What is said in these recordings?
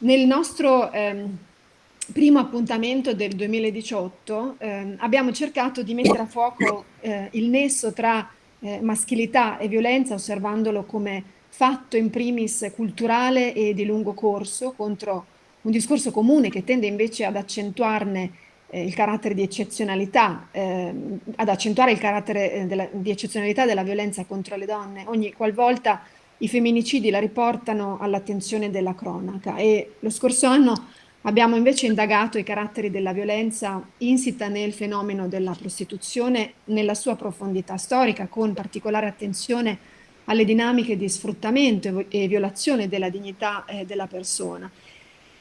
Nel nostro ehm, primo appuntamento del 2018 ehm, abbiamo cercato di mettere a fuoco eh, il nesso tra eh, maschilità e violenza, osservandolo come fatto in primis culturale e di lungo corso contro un discorso comune che tende invece ad accentuarne eh, il carattere di eccezionalità, eh, ad accentuare il carattere eh, della, di eccezionalità della violenza contro le donne. Ogni qualvolta i femminicidi la riportano all'attenzione della cronaca e lo scorso anno abbiamo invece indagato i caratteri della violenza insita nel fenomeno della prostituzione nella sua profondità storica con particolare attenzione alle dinamiche di sfruttamento e violazione della dignità eh, della persona.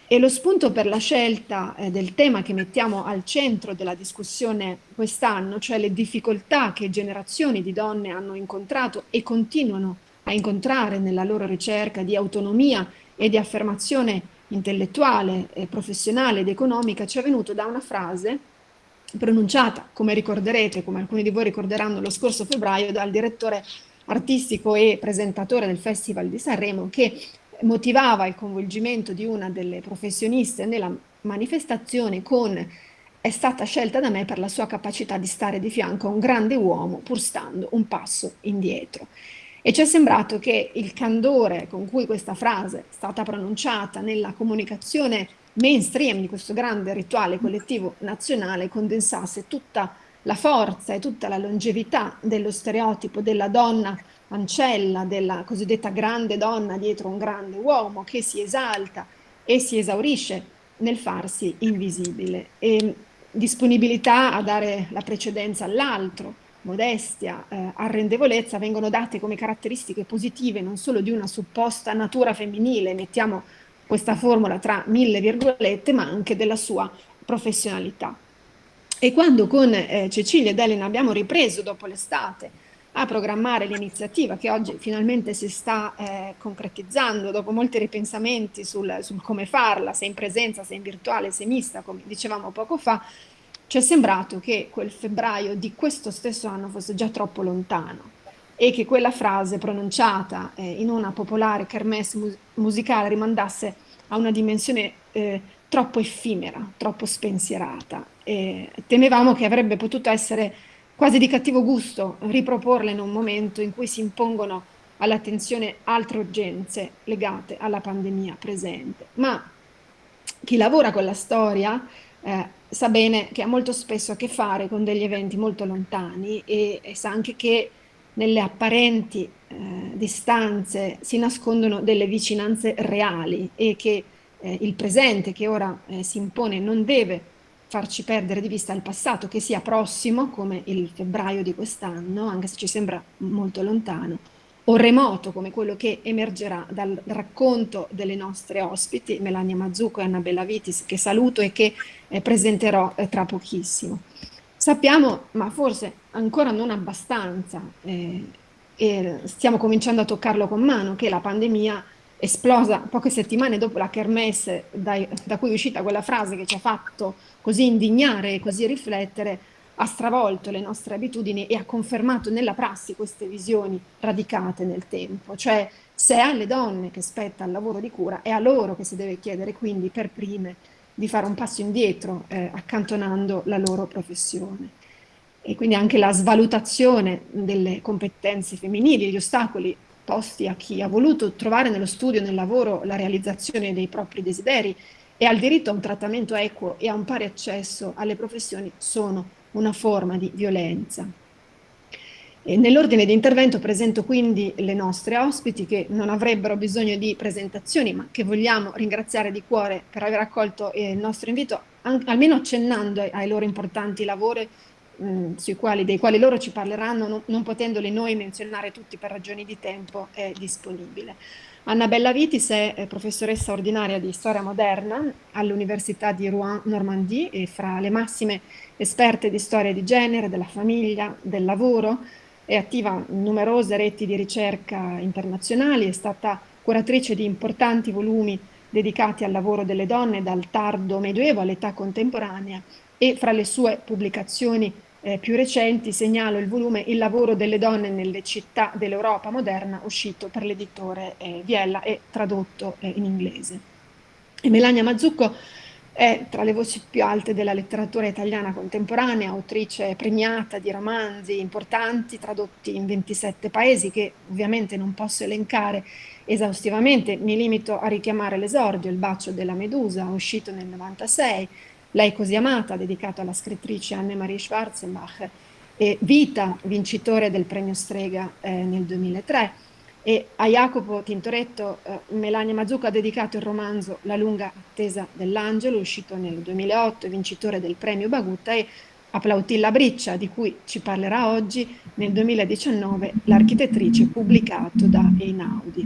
E lo spunto per la scelta eh, del tema che mettiamo al centro della discussione quest'anno, cioè le difficoltà che generazioni di donne hanno incontrato e continuano a incontrare nella loro ricerca di autonomia e di affermazione intellettuale, professionale ed economica, ci è venuto da una frase pronunciata, come ricorderete, come alcuni di voi ricorderanno, lo scorso febbraio dal direttore artistico e presentatore del Festival di Sanremo che motivava il coinvolgimento di una delle professioniste nella manifestazione con è stata scelta da me per la sua capacità di stare di fianco a un grande uomo pur stando un passo indietro. E ci è sembrato che il candore con cui questa frase è stata pronunciata nella comunicazione mainstream di questo grande rituale collettivo nazionale condensasse tutta la forza e tutta la longevità dello stereotipo della donna ancella, della cosiddetta grande donna dietro un grande uomo che si esalta e si esaurisce nel farsi invisibile. E disponibilità a dare la precedenza all'altro, modestia, eh, arrendevolezza vengono date come caratteristiche positive non solo di una supposta natura femminile, mettiamo questa formula tra mille virgolette, ma anche della sua professionalità. E quando con eh, Cecilia ed Elena abbiamo ripreso dopo l'estate a programmare l'iniziativa che oggi finalmente si sta eh, concretizzando dopo molti ripensamenti sul, sul, come farla, se in presenza, se in virtuale, se mista, come dicevamo poco fa, ci è sembrato che quel febbraio di questo stesso anno fosse già troppo lontano e che quella frase pronunciata eh, in una popolare kermesse mus musicale rimandasse a una dimensione eh, troppo effimera, troppo spensierata. E temevamo che avrebbe potuto essere quasi di cattivo gusto riproporla in un momento in cui si impongono all'attenzione altre urgenze legate alla pandemia presente. Ma chi lavora con la storia eh, sa bene che ha molto spesso a che fare con degli eventi molto lontani e, e sa anche che nelle apparenti eh, distanze si nascondono delle vicinanze reali e che eh, il presente che ora eh, si impone non deve farci perdere di vista il passato che sia prossimo, come il febbraio di quest'anno, anche se ci sembra molto lontano, o remoto come quello che emergerà dal racconto delle nostre ospiti, Melania Mazzucco e Annabella Vitis, che saluto e che eh, presenterò eh, tra pochissimo. Sappiamo, ma forse ancora non abbastanza, eh, e stiamo cominciando a toccarlo con mano, che la pandemia esplosa poche settimane dopo la kermesse dai, da cui è uscita quella frase che ci ha fatto così indignare e così riflettere, ha stravolto le nostre abitudini e ha confermato nella prassi queste visioni radicate nel tempo, cioè se è alle donne che spetta il lavoro di cura, è a loro che si deve chiedere quindi per prime di fare un passo indietro eh, accantonando la loro professione. E quindi anche la svalutazione delle competenze femminili, gli ostacoli posti a chi ha voluto trovare nello studio, nel lavoro, la realizzazione dei propri desideri e al diritto a un trattamento equo e a un pari accesso alle professioni sono una forma di violenza. Nell'ordine di intervento presento quindi le nostre ospiti che non avrebbero bisogno di presentazioni ma che vogliamo ringraziare di cuore per aver accolto il nostro invito, almeno accennando ai loro importanti lavori mh, quali, dei quali loro ci parleranno, non, non potendoli noi menzionare tutti per ragioni di tempo, è disponibile. Annabella Vitis è, è professoressa ordinaria di storia moderna all'Università di Rouen-Normandie e fra le massime esperte di storia di genere, della famiglia, del lavoro, è attiva in numerose reti di ricerca internazionali, è stata curatrice di importanti volumi dedicati al lavoro delle donne dal tardo medioevo all'età contemporanea e fra le sue pubblicazioni eh, più recenti segnalo il volume Il lavoro delle donne nelle città dell'Europa moderna uscito per l'editore eh, Viella e tradotto eh, in inglese. Melania Mazzucco è tra le voci più alte della letteratura italiana contemporanea, autrice premiata di romanzi importanti tradotti in 27 paesi che ovviamente non posso elencare esaustivamente, mi limito a richiamare l'esordio, Il bacio della Medusa, uscito nel 96, Lei così amata, dedicato alla scrittrice Anne-Marie Schwarzenbach, e Vita, vincitore del premio Strega eh, nel 2003, e a Jacopo Tintoretto eh, Melania Mazzucco ha dedicato il romanzo La lunga attesa dell'angelo, uscito nel 2008, vincitore del premio Bagutta, e a Plautilla Briccia, di cui ci parlerà oggi, nel 2019 l'architettrice pubblicato da Einaudi.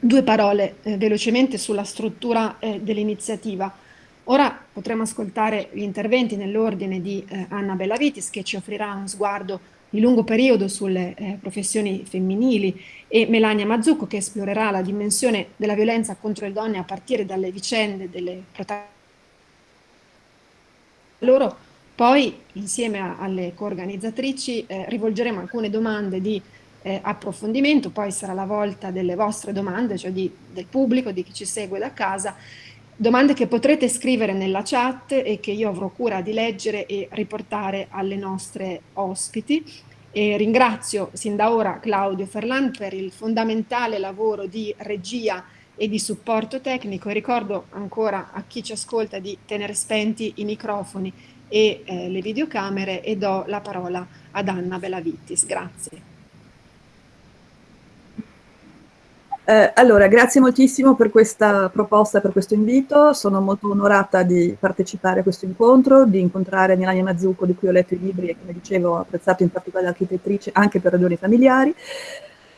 Due parole eh, velocemente sulla struttura eh, dell'iniziativa. Ora potremo ascoltare gli interventi nell'ordine di eh, Anna Bellavitis che ci offrirà uno sguardo di lungo periodo sulle eh, professioni femminili e Melania Mazzucco che esplorerà la dimensione della violenza contro le donne a partire dalle vicende delle protagoniste. Loro poi insieme a, alle coorganizzatrici eh, rivolgeremo alcune domande di eh, approfondimento, poi sarà la volta delle vostre domande, cioè di, del pubblico, di chi ci segue da casa domande che potrete scrivere nella chat e che io avrò cura di leggere e riportare alle nostre ospiti. E ringrazio sin da ora Claudio Ferlan per il fondamentale lavoro di regia e di supporto tecnico ricordo ancora a chi ci ascolta di tenere spenti i microfoni e eh, le videocamere e do la parola ad Anna Belavittis. Grazie. Eh, allora, grazie moltissimo per questa proposta, per questo invito. Sono molto onorata di partecipare a questo incontro, di incontrare Milania Mazzucco, di cui ho letto i libri e, come dicevo, ho apprezzato in particolare l'architettrice anche per ragioni familiari.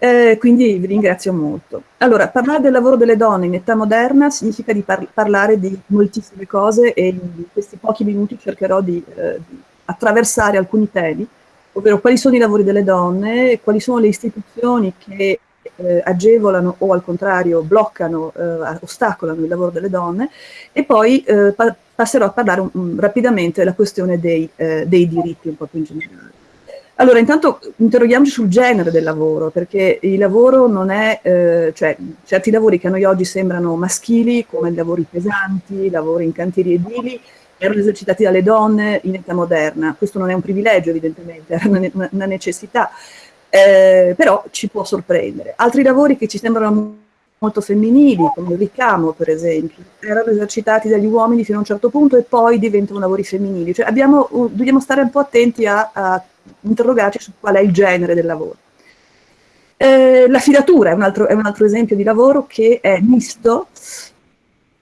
Eh, quindi vi ringrazio molto. Allora, parlare del lavoro delle donne in età moderna significa di par parlare di moltissime cose e in questi pochi minuti cercherò di, eh, di attraversare alcuni temi, ovvero quali sono i lavori delle donne, quali sono le istituzioni che eh, agevolano o al contrario bloccano, eh, ostacolano il lavoro delle donne e poi eh, pa passerò a parlare un, rapidamente della questione dei, eh, dei diritti un po' più in generale. Allora, intanto interroghiamoci sul genere del lavoro, perché il lavoro non è, eh, cioè certi lavori che a noi oggi sembrano maschili, come lavori pesanti, lavori in cantieri edili, erano esercitati dalle donne in età moderna. Questo non è un privilegio, evidentemente, era una necessità eh, però ci può sorprendere. Altri lavori che ci sembrano molto femminili, come il ricamo per esempio, erano esercitati dagli uomini fino a un certo punto e poi diventano lavori femminili. Cioè abbiamo, dobbiamo stare un po' attenti a, a interrogarci su qual è il genere del lavoro. Eh, la filatura è un, altro, è un altro esempio di lavoro che è misto,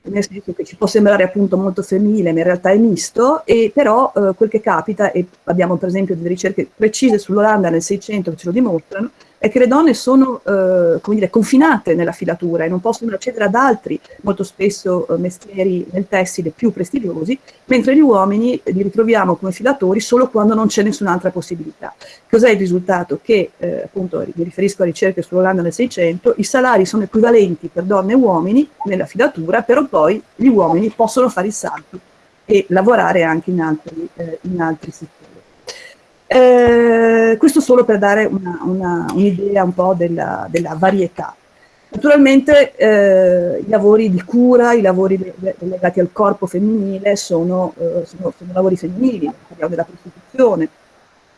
nel senso che ci può sembrare appunto molto femminile, ma in realtà è misto, e però eh, quel che capita, e abbiamo per esempio delle ricerche precise sull'Olanda nel 600 che ce lo dimostrano, è che le donne sono eh, dire, confinate nella filatura e non possono accedere ad altri, molto spesso eh, mestieri nel tessile più prestigiosi, mentre gli uomini li ritroviamo come filatori solo quando non c'è nessun'altra possibilità. Cos'è il risultato? Che, eh, appunto, mi riferisco a ricerche sull'Olanda nel 600, i salari sono equivalenti per donne e uomini nella filatura, però poi gli uomini possono fare il salto e lavorare anche in altri, eh, in altri settori. Eh, questo solo per dare un'idea un, un po' della, della varietà. Naturalmente eh, i lavori di cura, i lavori legati al corpo femminile sono, eh, sono, sono lavori femminili, parliamo della prostituzione,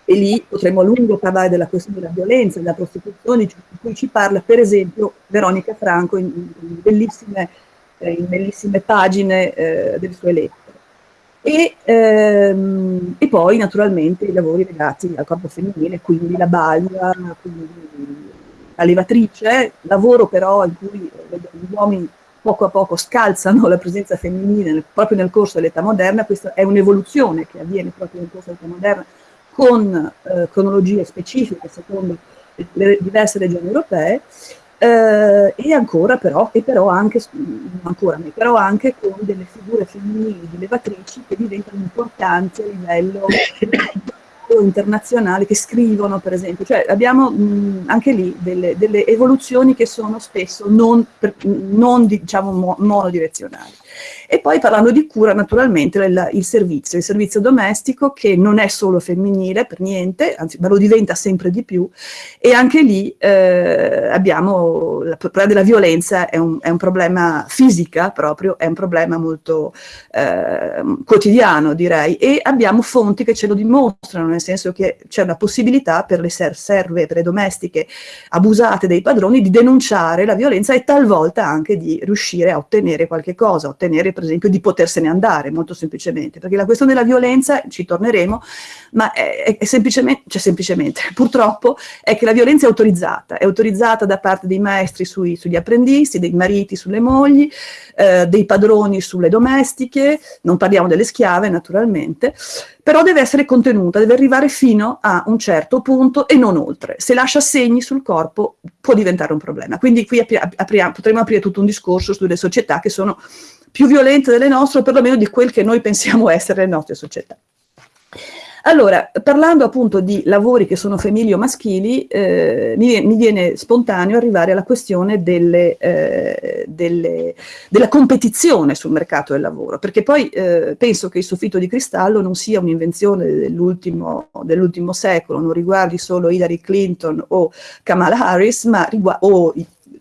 e lì potremmo a lungo parlare della questione della violenza, della prostituzione, di cui ci parla per esempio Veronica Franco in, in, bellissime, eh, in bellissime, pagine eh, del suo lettere. E, ehm, e, poi naturalmente i lavori legati al corpo femminile, quindi la baglia, quindi la levatrice, lavoro però in cui gli uomini poco a poco scalzano la presenza femminile proprio nel corso dell'età moderna, questa è un'evoluzione che avviene proprio nel corso dell'età moderna con eh, cronologie specifiche secondo le diverse regioni europee, eh, e ancora però, e però anche, ancora, però anche con delle figure femminili di levatrici che diventano importanti a livello internazionali che scrivono, per esempio, cioè abbiamo mh, anche lì delle, delle, evoluzioni che sono spesso non, per, non diciamo, mo, monodirezionali. E poi parlando di cura, naturalmente, il, il, servizio, il servizio domestico che non è solo femminile per niente, anzi, ma lo diventa sempre di più, e anche lì eh, abbiamo, il problema della violenza è un, è un, problema fisica proprio, è un problema molto eh, quotidiano direi, e abbiamo fonti che ce lo dimostrano, nel senso che c'è una possibilità per le serve, per le domestiche abusate dei padroni di denunciare la violenza e talvolta anche di riuscire a ottenere qualche cosa, ottenere per esempio di potersene andare molto semplicemente, perché la questione della violenza, ci torneremo, ma è, è semplicemente, cioè semplicemente, purtroppo è che la violenza è autorizzata, è autorizzata da parte dei maestri sui, sugli apprendisti, dei mariti sulle mogli, eh, dei padroni sulle domestiche, non parliamo delle schiave naturalmente, però deve essere contenuta, deve arrivare fino a un certo punto e non oltre. Se lascia segni sul corpo può diventare un problema. Quindi qui apri apriamo, potremmo aprire tutto un discorso sulle società che sono più violente delle nostre, o perlomeno di quel che noi pensiamo essere le nostre società. Allora, parlando appunto di lavori che sono femminili o maschili, eh, mi, mi, viene spontaneo arrivare alla questione delle, eh, delle, della competizione sul mercato del lavoro, perché poi eh, penso che il soffitto di cristallo non sia un'invenzione dell'ultimo dell secolo, non riguardi solo Hillary Clinton o Kamala Harris, ma o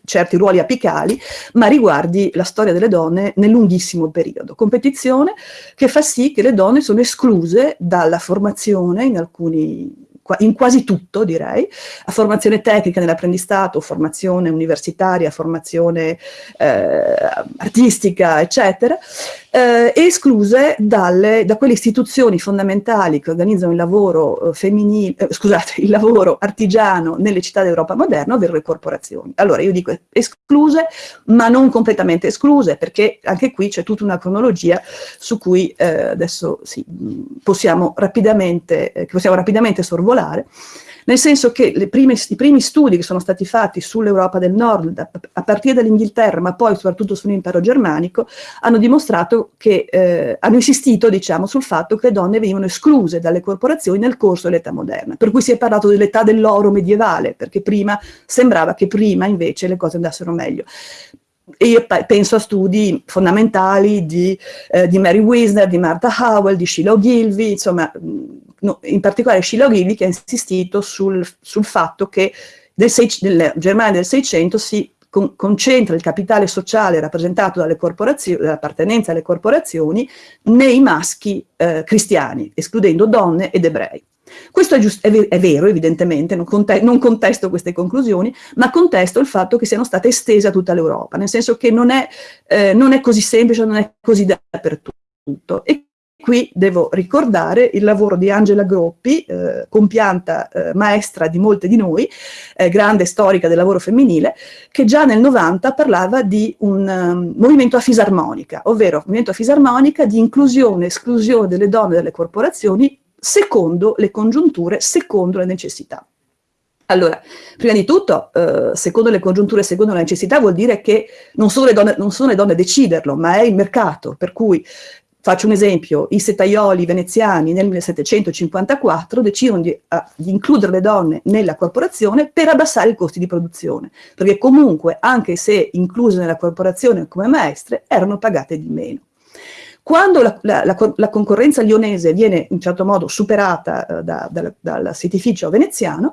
certi ruoli apicali, ma riguardi la storia delle donne nel lunghissimo periodo. Competizione che fa sì che le donne sono escluse dalla formazione in alcuni in quasi tutto direi, a formazione tecnica nell'apprendistato, formazione universitaria, formazione eh, artistica, eccetera, eh, escluse dalle, da quelle istituzioni fondamentali che organizzano il lavoro eh, eh, scusate, il lavoro artigiano nelle città d'Europa moderna, ovvero le corporazioni. Allora io dico escluse, ma non completamente escluse, perché anche qui c'è tutta una cronologia su cui eh, adesso sì, possiamo rapidamente, eh, possiamo rapidamente sorvolare particolare, nel senso che prime, i primi studi che sono stati fatti sull'Europa del Nord, a, partire dall'Inghilterra, ma poi soprattutto sull'impero germanico, hanno dimostrato che, eh, hanno insistito, diciamo, sul fatto che le donne venivano escluse dalle corporazioni nel corso dell'età moderna. Per cui si è parlato dell'età dell'oro medievale, perché prima sembrava che prima invece le cose andassero meglio. E penso a studi fondamentali di, eh, di Mary Wisner, di Martha Howell, di Sheila Ogilvy, insomma, no, in particolare Sheila Ogilvy che ha insistito sul, sul fatto che nel Germania del 600 si con, concentra il capitale sociale rappresentato dall'appartenenza alle corporazioni, nei maschi eh, cristiani, escludendo donne ed ebrei. Questo è, è, è vero, evidentemente, non, conte non, contesto queste conclusioni, ma contesto il fatto che siano state estese a tutta l'Europa, nel senso che non è, eh, non è, così semplice, non è così dappertutto. E qui devo ricordare il lavoro di Angela Groppi, eh, compianta eh, maestra di molte di noi, eh, grande storica del lavoro femminile, che già nel 90 parlava di un um, movimento a fisarmonica, ovvero movimento a fisarmonica di inclusione e esclusione delle donne dalle corporazioni secondo le congiunture, secondo le necessità. Allora, prima di tutto, eh, secondo le congiunture, secondo la necessità, vuol dire che non sono, le donne, non sono le donne a deciderlo, ma è il mercato, per cui Faccio un esempio, i setaioli veneziani nel 1754 decidono di, uh, di, includere le donne nella corporazione per abbassare i costi di produzione, perché comunque, anche se incluse nella corporazione come maestre, erano pagate di meno. Quando la, la, la, concorrenza lionese viene in certo modo superata uh, da, da, dal sitificio veneziano,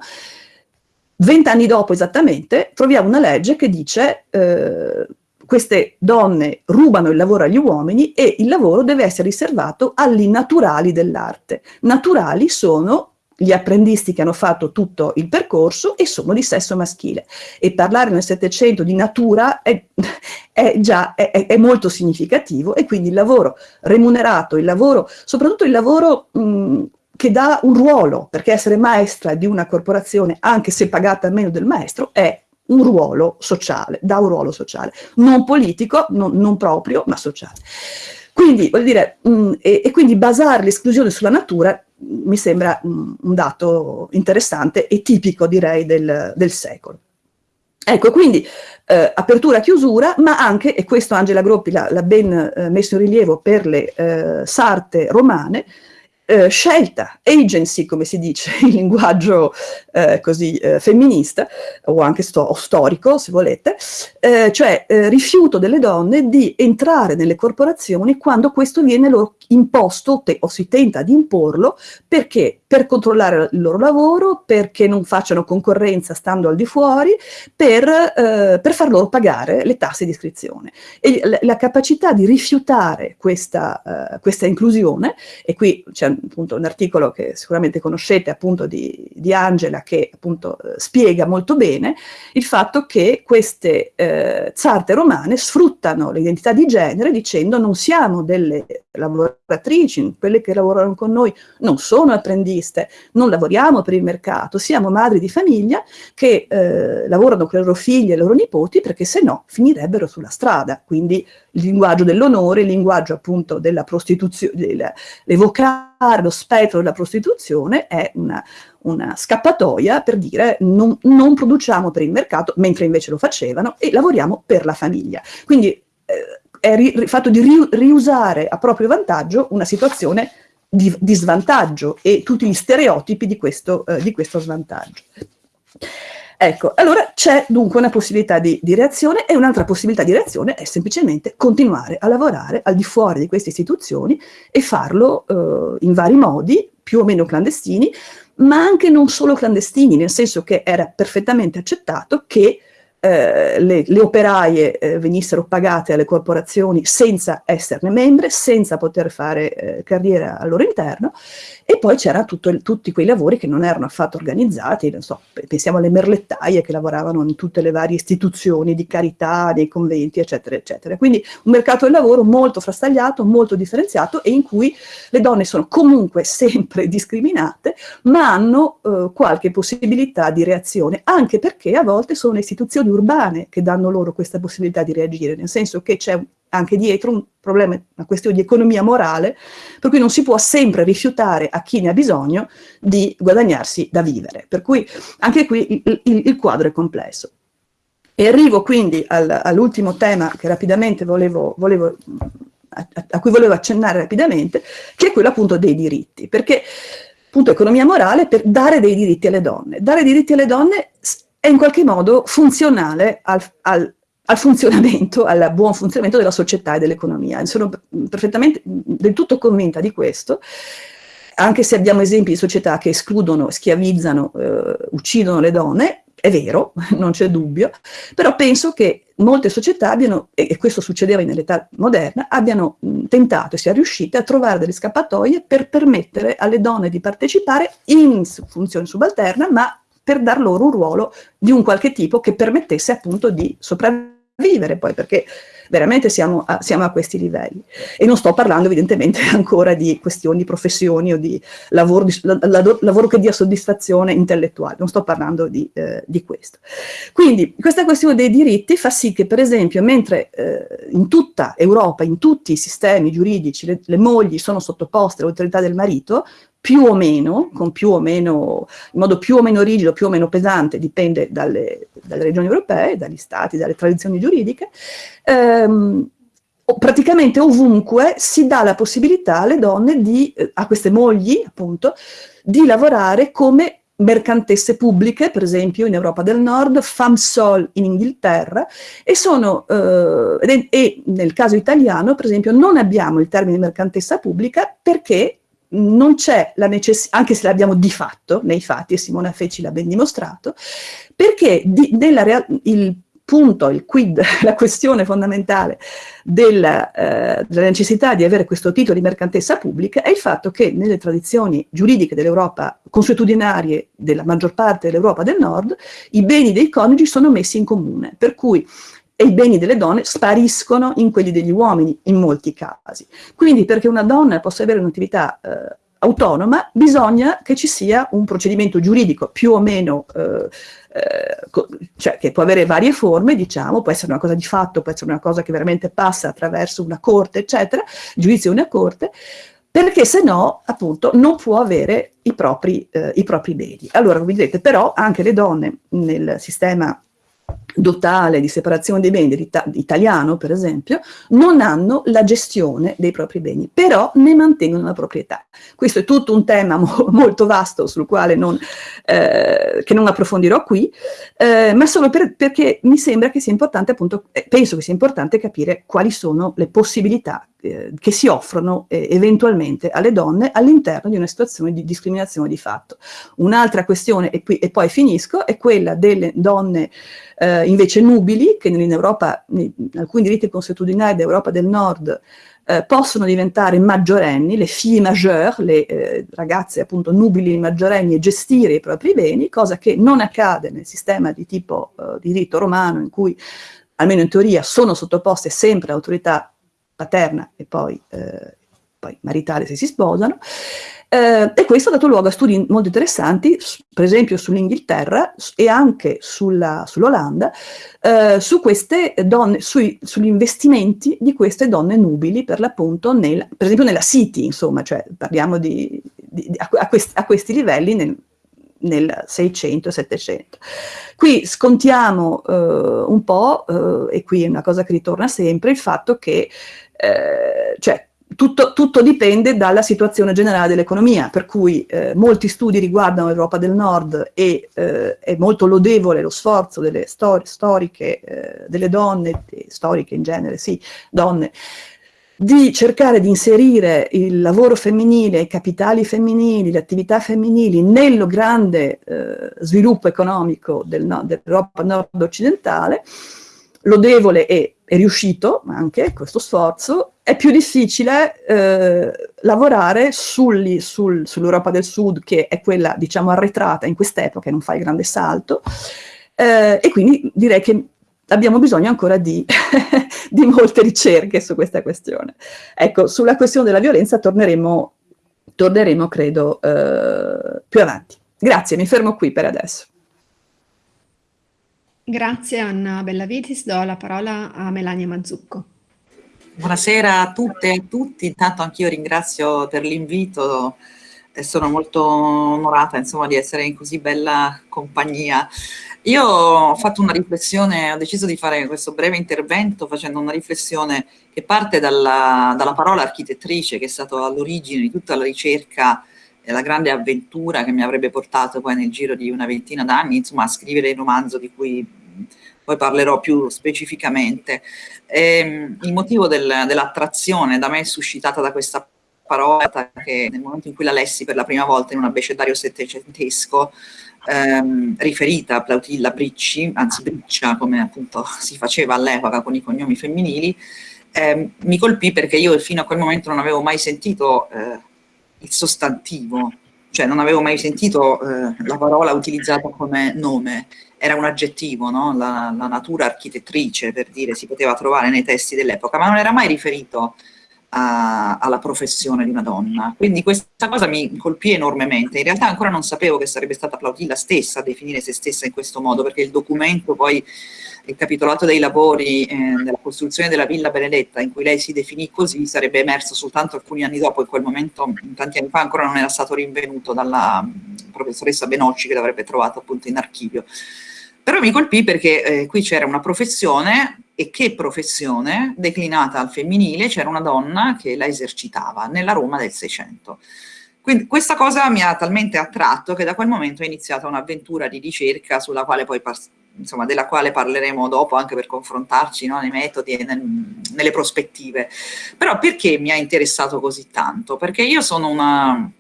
vent'anni dopo esattamente, troviamo una legge che dice eh, queste donne rubano il lavoro agli uomini e il lavoro deve essere riservato agli naturali dell'arte. Naturali sono gli apprendisti che hanno fatto tutto il percorso e sono di sesso maschile. E parlare nel Settecento di natura è, è già è, è, molto significativo e quindi il lavoro remunerato, il lavoro, soprattutto il lavoro mh, che dà un ruolo, perché essere maestra di una corporazione, anche se pagata meno del maestro, è un ruolo sociale, da un ruolo sociale, non politico, non, non proprio, ma sociale. Quindi, voglio dire, mh, e, e, quindi basare l'esclusione sulla natura mi sembra mm, un dato interessante e tipico, direi, del, del secolo. Ecco, quindi eh, apertura, chiusura, ma anche, e questo Angela Groppi l'ha ben eh, messo in rilievo per le eh, sarte romane, eh, scelta, agency come si dice in linguaggio eh, così eh, femminista o anche sto o storico se volete, eh, cioè eh, rifiuto delle donne di entrare nelle corporazioni quando questo viene loro imposto o si tenta di imporlo perché per controllare il loro lavoro, perché non facciano concorrenza stando al di fuori, per, eh, per far loro pagare le tasse di iscrizione. E la, capacità di rifiutare questa, uh, questa inclusione, e qui c'è appunto un articolo che sicuramente conoscete appunto di, di Angela che appunto eh, spiega molto bene il fatto che queste eh, zarte romane sfruttano l'identità di genere dicendo non siamo delle lavoratrici, quelle che lavorano con noi non sono apprendiste, non lavoriamo per il mercato, siamo madri di famiglia che eh, lavorano con i loro figli e i loro nipoti perché se no finirebbero sulla strada. Quindi il linguaggio dell'onore, il linguaggio appunto della prostituzione, l'evocare lo spettro della prostituzione è una, una scappatoia per dire non, non, produciamo per il mercato, mentre invece lo facevano, e lavoriamo per la famiglia. Quindi eh, è il fatto di ri, riusare a proprio vantaggio una situazione di, di, svantaggio e tutti gli stereotipi di questo, eh, di questo svantaggio. Ecco, allora c'è dunque una possibilità di, di reazione e un'altra possibilità di reazione è semplicemente continuare a lavorare al di fuori di queste istituzioni e farlo eh, in vari modi, più o meno clandestini, ma anche non solo clandestini, nel senso che era perfettamente accettato che eh, le, le, operaie eh, venissero pagate alle corporazioni senza esserne membre, senza poter fare eh, carriera al loro interno, e poi c'erano tutti quei lavori che non erano affatto organizzati, so, pensiamo alle merlettaie che lavoravano in tutte le varie istituzioni di carità, nei conventi, eccetera, eccetera. Quindi un mercato del lavoro molto frastagliato, molto differenziato e in cui le donne sono comunque sempre discriminate, ma hanno eh, qualche possibilità di reazione, anche perché a volte sono istituzioni urbane che danno loro questa possibilità di reagire, nel senso che c'è anche dietro un problema, una questione di economia morale, per cui non si può sempre rifiutare a chi ne ha bisogno di guadagnarsi da vivere. Per cui anche qui il, il, il quadro è complesso. E arrivo quindi al, all'ultimo tema che rapidamente volevo, volevo a, a, cui volevo accennare rapidamente, che è quello appunto dei diritti, perché appunto economia morale per dare dei diritti alle donne. Dare diritti alle donne è in qualche modo funzionale al, al, al funzionamento, al buon funzionamento della società e dell'economia. Sono perfettamente, del tutto convinta di questo, anche se abbiamo esempi di società che escludono, schiavizzano, eh, uccidono le donne, è vero, non c'è dubbio, però penso che molte società abbiano, e questo succedeva nell'età moderna, abbiano tentato e sia riuscite a trovare delle scappatoie per permettere alle donne di partecipare in funzione subalterna, ma per dar loro un ruolo di un qualche tipo che permettesse appunto di sopravvivere vivere poi, perché veramente siamo a, siamo a, questi livelli. E non sto parlando evidentemente ancora di questioni di professioni o di lavoro, di, la, la, lavoro che dia soddisfazione intellettuale, non sto parlando di, eh, di, questo. Quindi questa questione dei diritti fa sì che per esempio mentre eh, in tutta Europa, in tutti i sistemi giuridici, le, le mogli sono sottoposte all'autorità del marito, più o meno, più o meno, in modo più o meno rigido, più o meno pesante, dipende dalle, dalle regioni europee, dagli stati, dalle tradizioni giuridiche, ehm, praticamente ovunque si dà la possibilità alle donne, di, eh, a queste mogli appunto, di lavorare come mercantesse pubbliche, per esempio in Europa del Nord, FAMSOL in Inghilterra, e, sono, eh, e nel caso italiano, per esempio, non abbiamo il termine mercantessa pubblica perché non c'è la necessità, anche se l'abbiamo di fatto, nei fatti, e Simona Feci l'ha ben dimostrato, perché di, il punto, il quid, la questione fondamentale della, eh, della, necessità di avere questo titolo di mercantessa pubblica è il fatto che nelle tradizioni giuridiche dell'Europa consuetudinarie della maggior parte dell'Europa del Nord, i beni dei coniugi sono messi in comune, per cui e i beni delle donne spariscono in quelli degli uomini, in molti casi. Quindi perché una donna possa avere un'attività eh, autonoma, bisogna che ci sia un procedimento giuridico più o meno, eh, eh, cioè che può avere varie forme, diciamo, può essere una cosa di fatto, può essere una cosa che veramente passa attraverso una corte, eccetera, giudizio di una corte, perché se no, appunto, non può avere i propri, eh, i propri beni. Allora, come vedete, però anche le donne nel sistema dotale di separazione dei beni italiano, per esempio, non hanno la gestione dei propri beni, però ne mantengono la proprietà. Questo è tutto un tema mo molto vasto sul quale non, eh, non approfondirò qui, eh, ma solo per, perché mi sembra che sia importante, appunto, eh, penso che sia importante capire quali sono le possibilità eh, che si offrono eh, eventualmente alle donne all'interno di una situazione di discriminazione di fatto. Un'altra questione, e, qui, e, poi finisco, è quella delle donne eh, invece nubili, che in Europa, in alcuni diritti consuetudinari d'Europa del Nord, eh, possono diventare maggiorenni, le fille majeure, le eh, ragazze appunto nubili maggiorenni e gestire i propri beni, cosa che non accade nel sistema di tipo eh, di diritto romano in cui almeno in teoria sono sottoposte sempre all'autorità paterna e poi, eh, poi maritale se si sposano, eh, e questo ha dato luogo a studi molto interessanti, per esempio sull'Inghilterra e anche sull'Olanda, sull eh, su sugli investimenti di queste donne nubili, per l'appunto, per esempio nella City, insomma, cioè parliamo di, di, di, a, questi, a, questi, livelli nel, nel 600 700. Qui scontiamo eh, un po', eh, e qui è una cosa che ritorna sempre, il fatto che eh, cioè, tutto, tutto, dipende dalla situazione generale dell'economia, per cui eh, molti studi riguardano l'Europa del Nord e eh, è molto lodevole lo sforzo delle stor storiche, eh, delle donne, storiche in genere, sì, donne, di cercare di inserire il lavoro femminile, i capitali femminili, le attività femminili nello grande eh, sviluppo economico del no, dell'Europa nord-occidentale, lodevole e è riuscito anche questo sforzo, è più difficile eh, lavorare sul, sul, sull'Europa del Sud, che è quella, diciamo, arretrata in quest'epoca, non fa il grande salto, eh, e quindi direi che abbiamo bisogno ancora di, di, molte ricerche su questa questione. Ecco, sulla questione della violenza torneremo, torneremo credo, eh, più avanti. Grazie, mi fermo qui per adesso. Grazie Anna Bellavitis, do la parola a Melania Mazzucco. Buonasera a tutte e a tutti, intanto anch'io ringrazio per l'invito e sono molto onorata insomma, di essere in così bella compagnia. Io ho fatto una riflessione, ho deciso di fare questo breve intervento facendo una riflessione che parte dalla, dalla parola architettrice che è stato all'origine di tutta la ricerca la grande avventura che mi avrebbe portato poi nel giro di una ventina d'anni, insomma, a scrivere il romanzo di cui poi parlerò più specificamente. E, ehm, il motivo del, dell'attrazione da me suscitata da questa parola, che nel momento in cui la lessi per la prima volta in un abbecedario settecentesco, ehm, riferita a Plautilla Bricci, anzi Briccia, come appunto si faceva all'epoca con i cognomi femminili, ehm, mi colpì perché io fino a quel momento non avevo mai sentito eh, il sostantivo, cioè non avevo mai sentito eh, la parola utilizzata come nome, era un aggettivo, no? la, la, natura architettrice per dire si poteva trovare nei testi dell'epoca, ma non era mai riferito a, alla professione di una donna. Quindi questa cosa mi colpì enormemente. In realtà ancora non sapevo che sarebbe stata Plautilla stessa a definire se stessa in questo modo, perché il documento poi il capitolato dei lavori eh, della costruzione della Villa Benedetta, in cui lei si definì così, sarebbe emerso soltanto alcuni anni dopo, in quel momento, tanti anni fa, ancora non era stato rinvenuto dalla mm, professoressa Benocci che l'avrebbe trovato appunto in archivio. Però mi colpì perché eh, qui c'era una professione, e che professione, declinata al femminile, c'era una donna che la esercitava nella Roma del Seicento. Quindi questa cosa mi ha talmente attratto che da quel momento è iniziata un'avventura di ricerca sulla quale poi insomma, della quale parleremo dopo anche per confrontarci no, nei metodi e nel, nelle prospettive. Però perché mi ha interessato così tanto? Perché io sono una,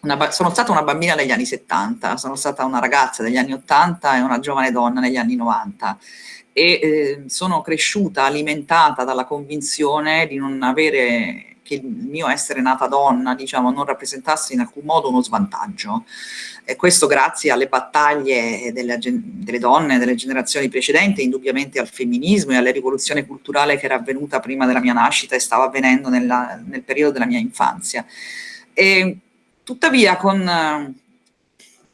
una, sono stata una bambina degli anni 70, sono stata una ragazza degli anni 80 e una giovane donna negli anni 90 e eh, sono cresciuta alimentata dalla convinzione di non avere che il mio essere nata donna, diciamo, non rappresentasse in alcun modo uno svantaggio. E questo grazie alle battaglie delle, delle donne delle generazioni precedenti, indubbiamente al femminismo e alla rivoluzione culturale che era avvenuta prima della mia nascita e stava avvenendo nella, nel periodo della mia infanzia. E, tuttavia con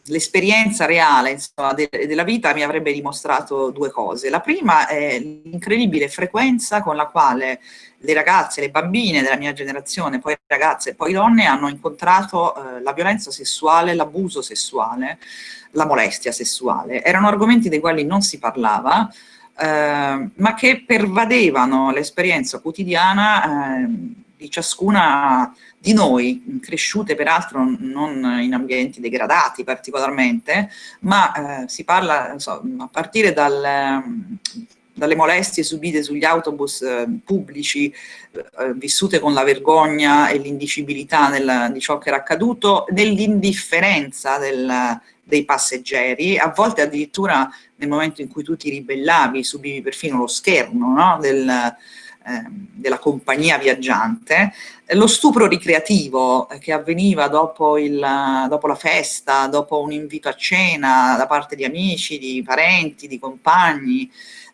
l'esperienza reale insomma, de della vita mi avrebbe dimostrato due cose. La prima è l'incredibile frequenza con la quale le ragazze, le bambine della mia generazione, poi ragazze e poi donne, hanno incontrato eh, la violenza sessuale, l'abuso sessuale, la molestia sessuale. Erano argomenti dei quali non si parlava, eh, ma che pervadevano l'esperienza quotidiana eh, di ciascuna di noi, cresciute peraltro non in ambienti degradati particolarmente, ma eh, si parla so, a partire dal, dalle molestie subite sugli autobus eh, pubblici, eh, vissute con la vergogna e l'indicibilità di ciò che era accaduto, dell'indifferenza del, dei passeggeri, a volte addirittura nel momento in cui tu ti ribellavi, subivi perfino lo schermo no? del, eh, della compagnia viaggiante, lo stupro ricreativo che avveniva dopo, il, dopo, la festa, dopo un invito a cena da parte di amici, di parenti, di compagni,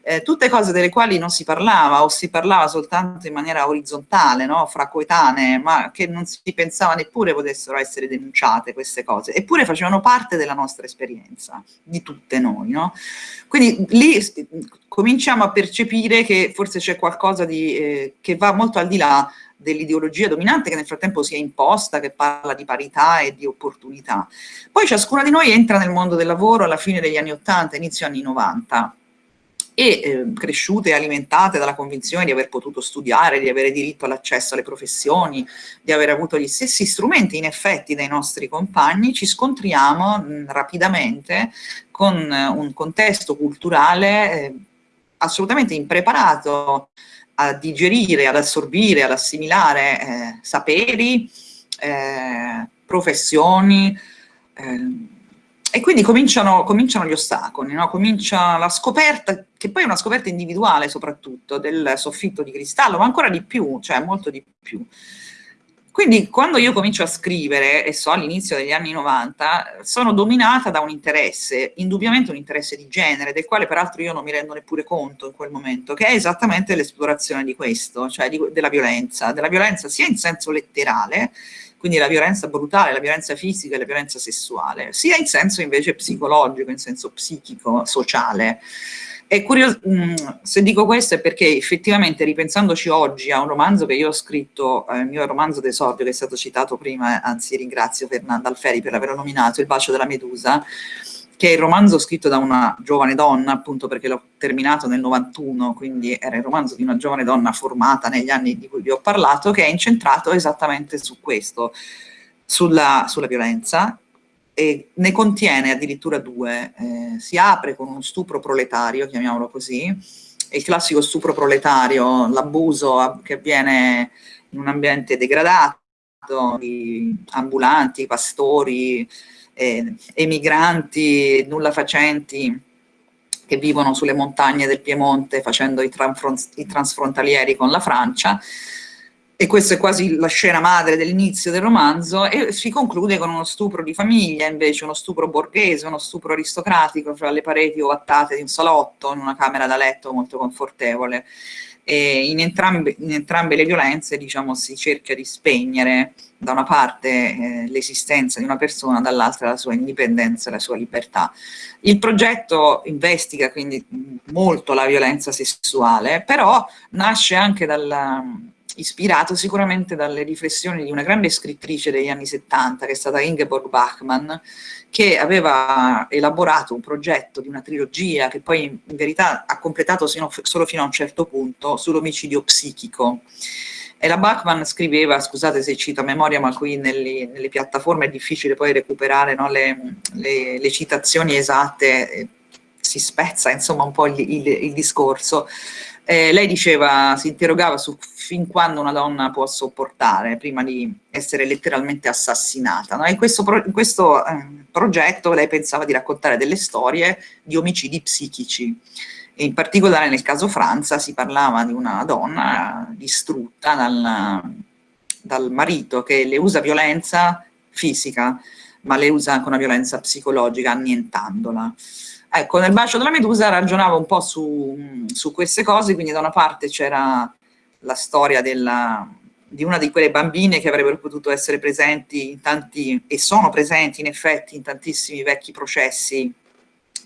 eh, tutte cose delle quali non si parlava o si parlava soltanto in maniera orizzontale, no? fra coetanee, ma che non si pensava neppure potessero essere denunciate queste cose, eppure facevano parte della nostra esperienza, di tutte noi. No? Quindi lì cominciamo a percepire che forse c'è qualcosa di, eh, che va molto al di là dell'ideologia dominante che nel frattempo si è imposta, che parla di parità e di opportunità. Poi ciascuna di noi entra nel mondo del lavoro alla fine degli anni 80, inizio anni 90, e eh, cresciute e alimentate dalla convinzione di aver potuto studiare, di avere diritto all'accesso alle professioni, di aver avuto gli stessi strumenti in effetti dai nostri compagni, ci scontriamo mh, rapidamente con uh, un contesto culturale eh, assolutamente impreparato a digerire, ad assorbire, ad assimilare eh, saperi, eh, professioni, eh, e quindi cominciano, cominciano gli ostacoli, no? comincia la scoperta, che poi è una scoperta individuale soprattutto, del soffitto di cristallo, ma ancora di più, cioè molto di più. Quindi quando io comincio a scrivere, e so all'inizio degli anni 90, sono dominata da un interesse, indubbiamente un interesse di genere, del quale peraltro io non mi rendo neppure conto in quel momento, che è esattamente l'esplorazione di questo, cioè di, della violenza, della violenza sia in senso letterale, quindi la violenza brutale, la violenza fisica e la violenza sessuale, sia in senso invece psicologico, in senso psichico, sociale. È curioso, mm, se dico questo è perché effettivamente ripensandoci oggi a un romanzo che io ho scritto, eh, il mio romanzo d'esordio che è stato citato prima, anzi ringrazio Fernanda Alferi per averlo nominato, Il bacio della medusa, che è il romanzo scritto da una giovane donna, appunto perché l'ho terminato nel 91, quindi era il romanzo di una giovane donna formata negli anni di cui vi ho parlato, che è incentrato esattamente su questo, sulla, sulla violenza, e ne contiene addirittura due. Eh, si apre con uno stupro proletario, chiamiamolo così, il classico stupro proletario, l'abuso che avviene in un ambiente degradato, di ambulanti, pastori, eh, emigranti nulla facenti che vivono sulle montagne del Piemonte facendo i, i transfrontalieri con la Francia, e questa è quasi la scena madre dell'inizio del romanzo, e si conclude con uno stupro di famiglia, invece uno stupro borghese, uno stupro aristocratico fra le pareti ovattate di un salotto, in una camera da letto molto confortevole. In, entrambe, in entrambe le violenze diciamo, si cerca di spegnere da una parte eh, l'esistenza di una persona, dall'altra la sua indipendenza e la sua libertà. Il progetto investiga quindi molto la violenza sessuale, però nasce anche dal, ispirato sicuramente dalle riflessioni di una grande scrittrice degli anni 70, che è stata Ingeborg Bachmann, che aveva elaborato un progetto di una trilogia che poi in verità ha completato sino, solo fino a un certo punto sull'omicidio psichico. E la Bachmann scriveva, scusate se cito a memoria, ma qui nelle, nelle piattaforme è difficile poi recuperare no, le, le, le, citazioni esatte, eh, si spezza insomma un po' il, il, il discorso. Eh, lei diceva, si interrogava su fin quando una donna può sopportare prima di essere letteralmente assassinata. No? In questo, pro in questo eh, progetto lei pensava di raccontare delle storie di omicidi psichici. E in particolare nel caso Franza si parlava di una donna distrutta dal, dal marito che le usa violenza fisica, ma le usa anche una violenza psicologica annientandola. Ecco, nel bacio della Medusa ragionavo un po' su, su queste cose, quindi da una parte c'era la storia della, di una di quelle bambine che avrebbero potuto essere presenti in tanti, e sono presenti in effetti in tantissimi vecchi processi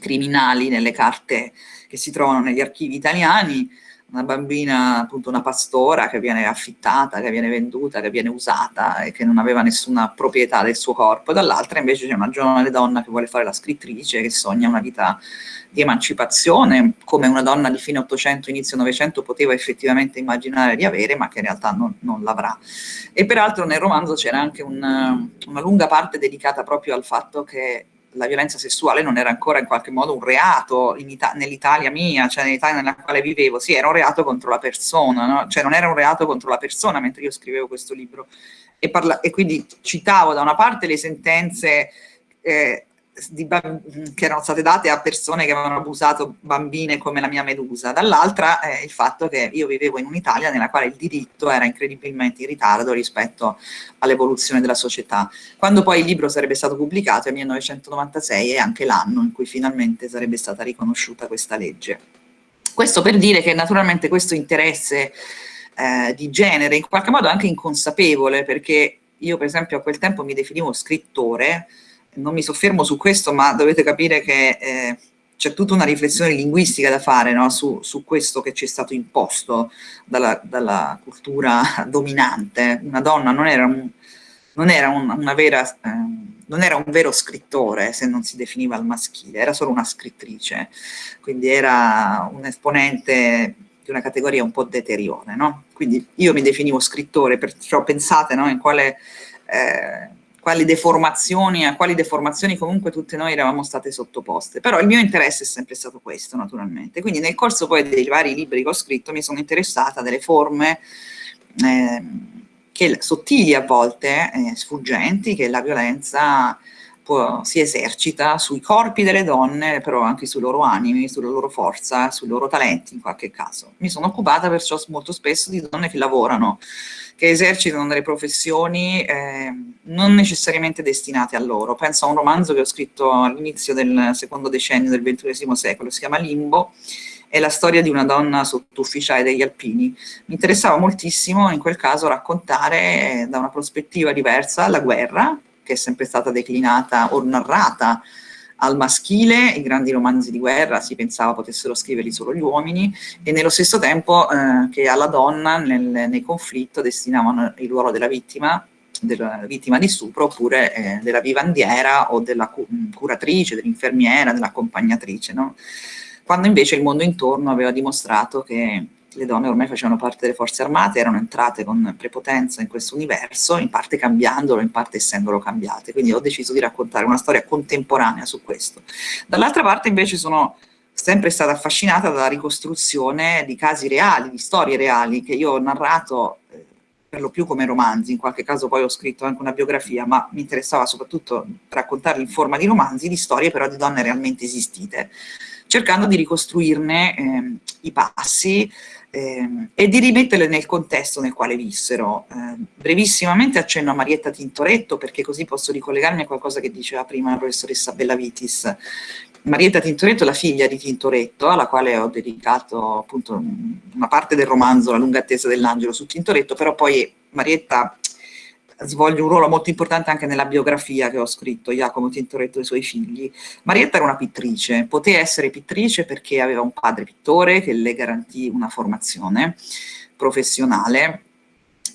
criminali nelle carte che si trovano negli archivi italiani, una bambina, appunto una pastora che viene affittata, che viene venduta, che viene usata e che non aveva nessuna proprietà del suo corpo, dall'altra invece c'è una giovane donna che vuole fare la scrittrice, che sogna una vita di emancipazione, come una donna di fine 800, inizio 900 poteva effettivamente immaginare di avere, ma che in realtà non, non l'avrà. E peraltro nel romanzo c'era anche un, una lunga parte dedicata proprio al fatto che la violenza sessuale non era ancora in qualche modo un reato nell'Italia mia, cioè nell'Italia nella quale vivevo, sì, era un reato contro la persona, no? cioè non era un reato contro la persona mentre io scrivevo questo libro. E, e quindi citavo da una parte le sentenze eh, che erano state date a persone che avevano abusato bambine come la mia Medusa, dall'altra eh, il fatto che io vivevo in un'Italia nella quale il diritto era incredibilmente in ritardo rispetto all'evoluzione della società. Quando poi il libro sarebbe stato pubblicato nel 1996 è anche l'anno in cui finalmente sarebbe stata riconosciuta questa legge. Questo per dire che naturalmente questo interesse eh, di genere in qualche modo anche inconsapevole perché io per esempio a quel tempo mi definivo scrittore, non mi soffermo su questo, ma dovete capire che eh, c'è tutta una riflessione linguistica da fare no? su, su, questo che ci è stato imposto dalla, dalla, cultura dominante. Una donna non era un, non era un, una vera, eh, non era un vero scrittore se non si definiva al maschile, era solo una scrittrice, quindi era un esponente di una categoria un po' deteriore. No? Quindi io mi definivo scrittore, perciò pensate no, in quale... Eh, quali deformazioni, a quali deformazioni comunque tutte noi eravamo state sottoposte. Però il mio interesse è sempre stato questo, naturalmente. Quindi nel corso poi dei vari libri che ho scritto mi sono interessata delle forme eh, che, sottili a volte, eh, sfuggenti, che la violenza può, si esercita sui corpi delle donne, però anche sui loro animi, sulla loro forza, sui loro talenti in qualche caso. Mi sono occupata perciò molto spesso di donne che lavorano, che esercitano delle professioni eh, non necessariamente destinate a loro. Penso a un romanzo che ho scritto all'inizio del secondo decennio del XXI secolo, si chiama Limbo, è la storia di una donna sottufficiale degli alpini. Mi interessava moltissimo in quel caso raccontare da una prospettiva diversa la guerra, che è sempre stata declinata o narrata al maschile, i grandi romanzi di guerra si pensava potessero scriverli solo gli uomini e nello stesso tempo eh, che alla donna nel, nel, conflitto destinavano il ruolo della vittima della vittima di stupro oppure eh, della vivandiera o della cu curatrice, dell'infermiera, dell'accompagnatrice, no? quando invece il mondo intorno aveva dimostrato che le donne ormai facevano parte delle forze armate, erano entrate con prepotenza in questo universo, in parte cambiandolo, in parte essendolo cambiate. Quindi ho deciso di raccontare una storia contemporanea su questo. Dall'altra parte invece sono sempre stata affascinata dalla ricostruzione di casi reali, di storie reali, che io ho narrato eh, per lo più come romanzi, in qualche caso poi ho scritto anche una biografia, ma mi interessava soprattutto raccontarli in forma di romanzi, di storie però di donne realmente esistite, cercando di ricostruirne eh, i passi, eh, e di rimetterle nel contesto nel quale vissero. Eh, brevissimamente accenno a Marietta Tintoretto perché così posso ricollegarmi a qualcosa che diceva prima la professoressa Bellavitis. Marietta Tintoretto è la figlia di Tintoretto, alla quale ho dedicato appunto una parte del romanzo La lunga attesa dell'angelo su Tintoretto, però poi Marietta svolge un ruolo molto importante anche nella biografia che ho scritto, Giacomo Tintoretto e i suoi figli. Marietta era una pittrice, poteva essere pittrice perché aveva un padre pittore che le garantì una formazione professionale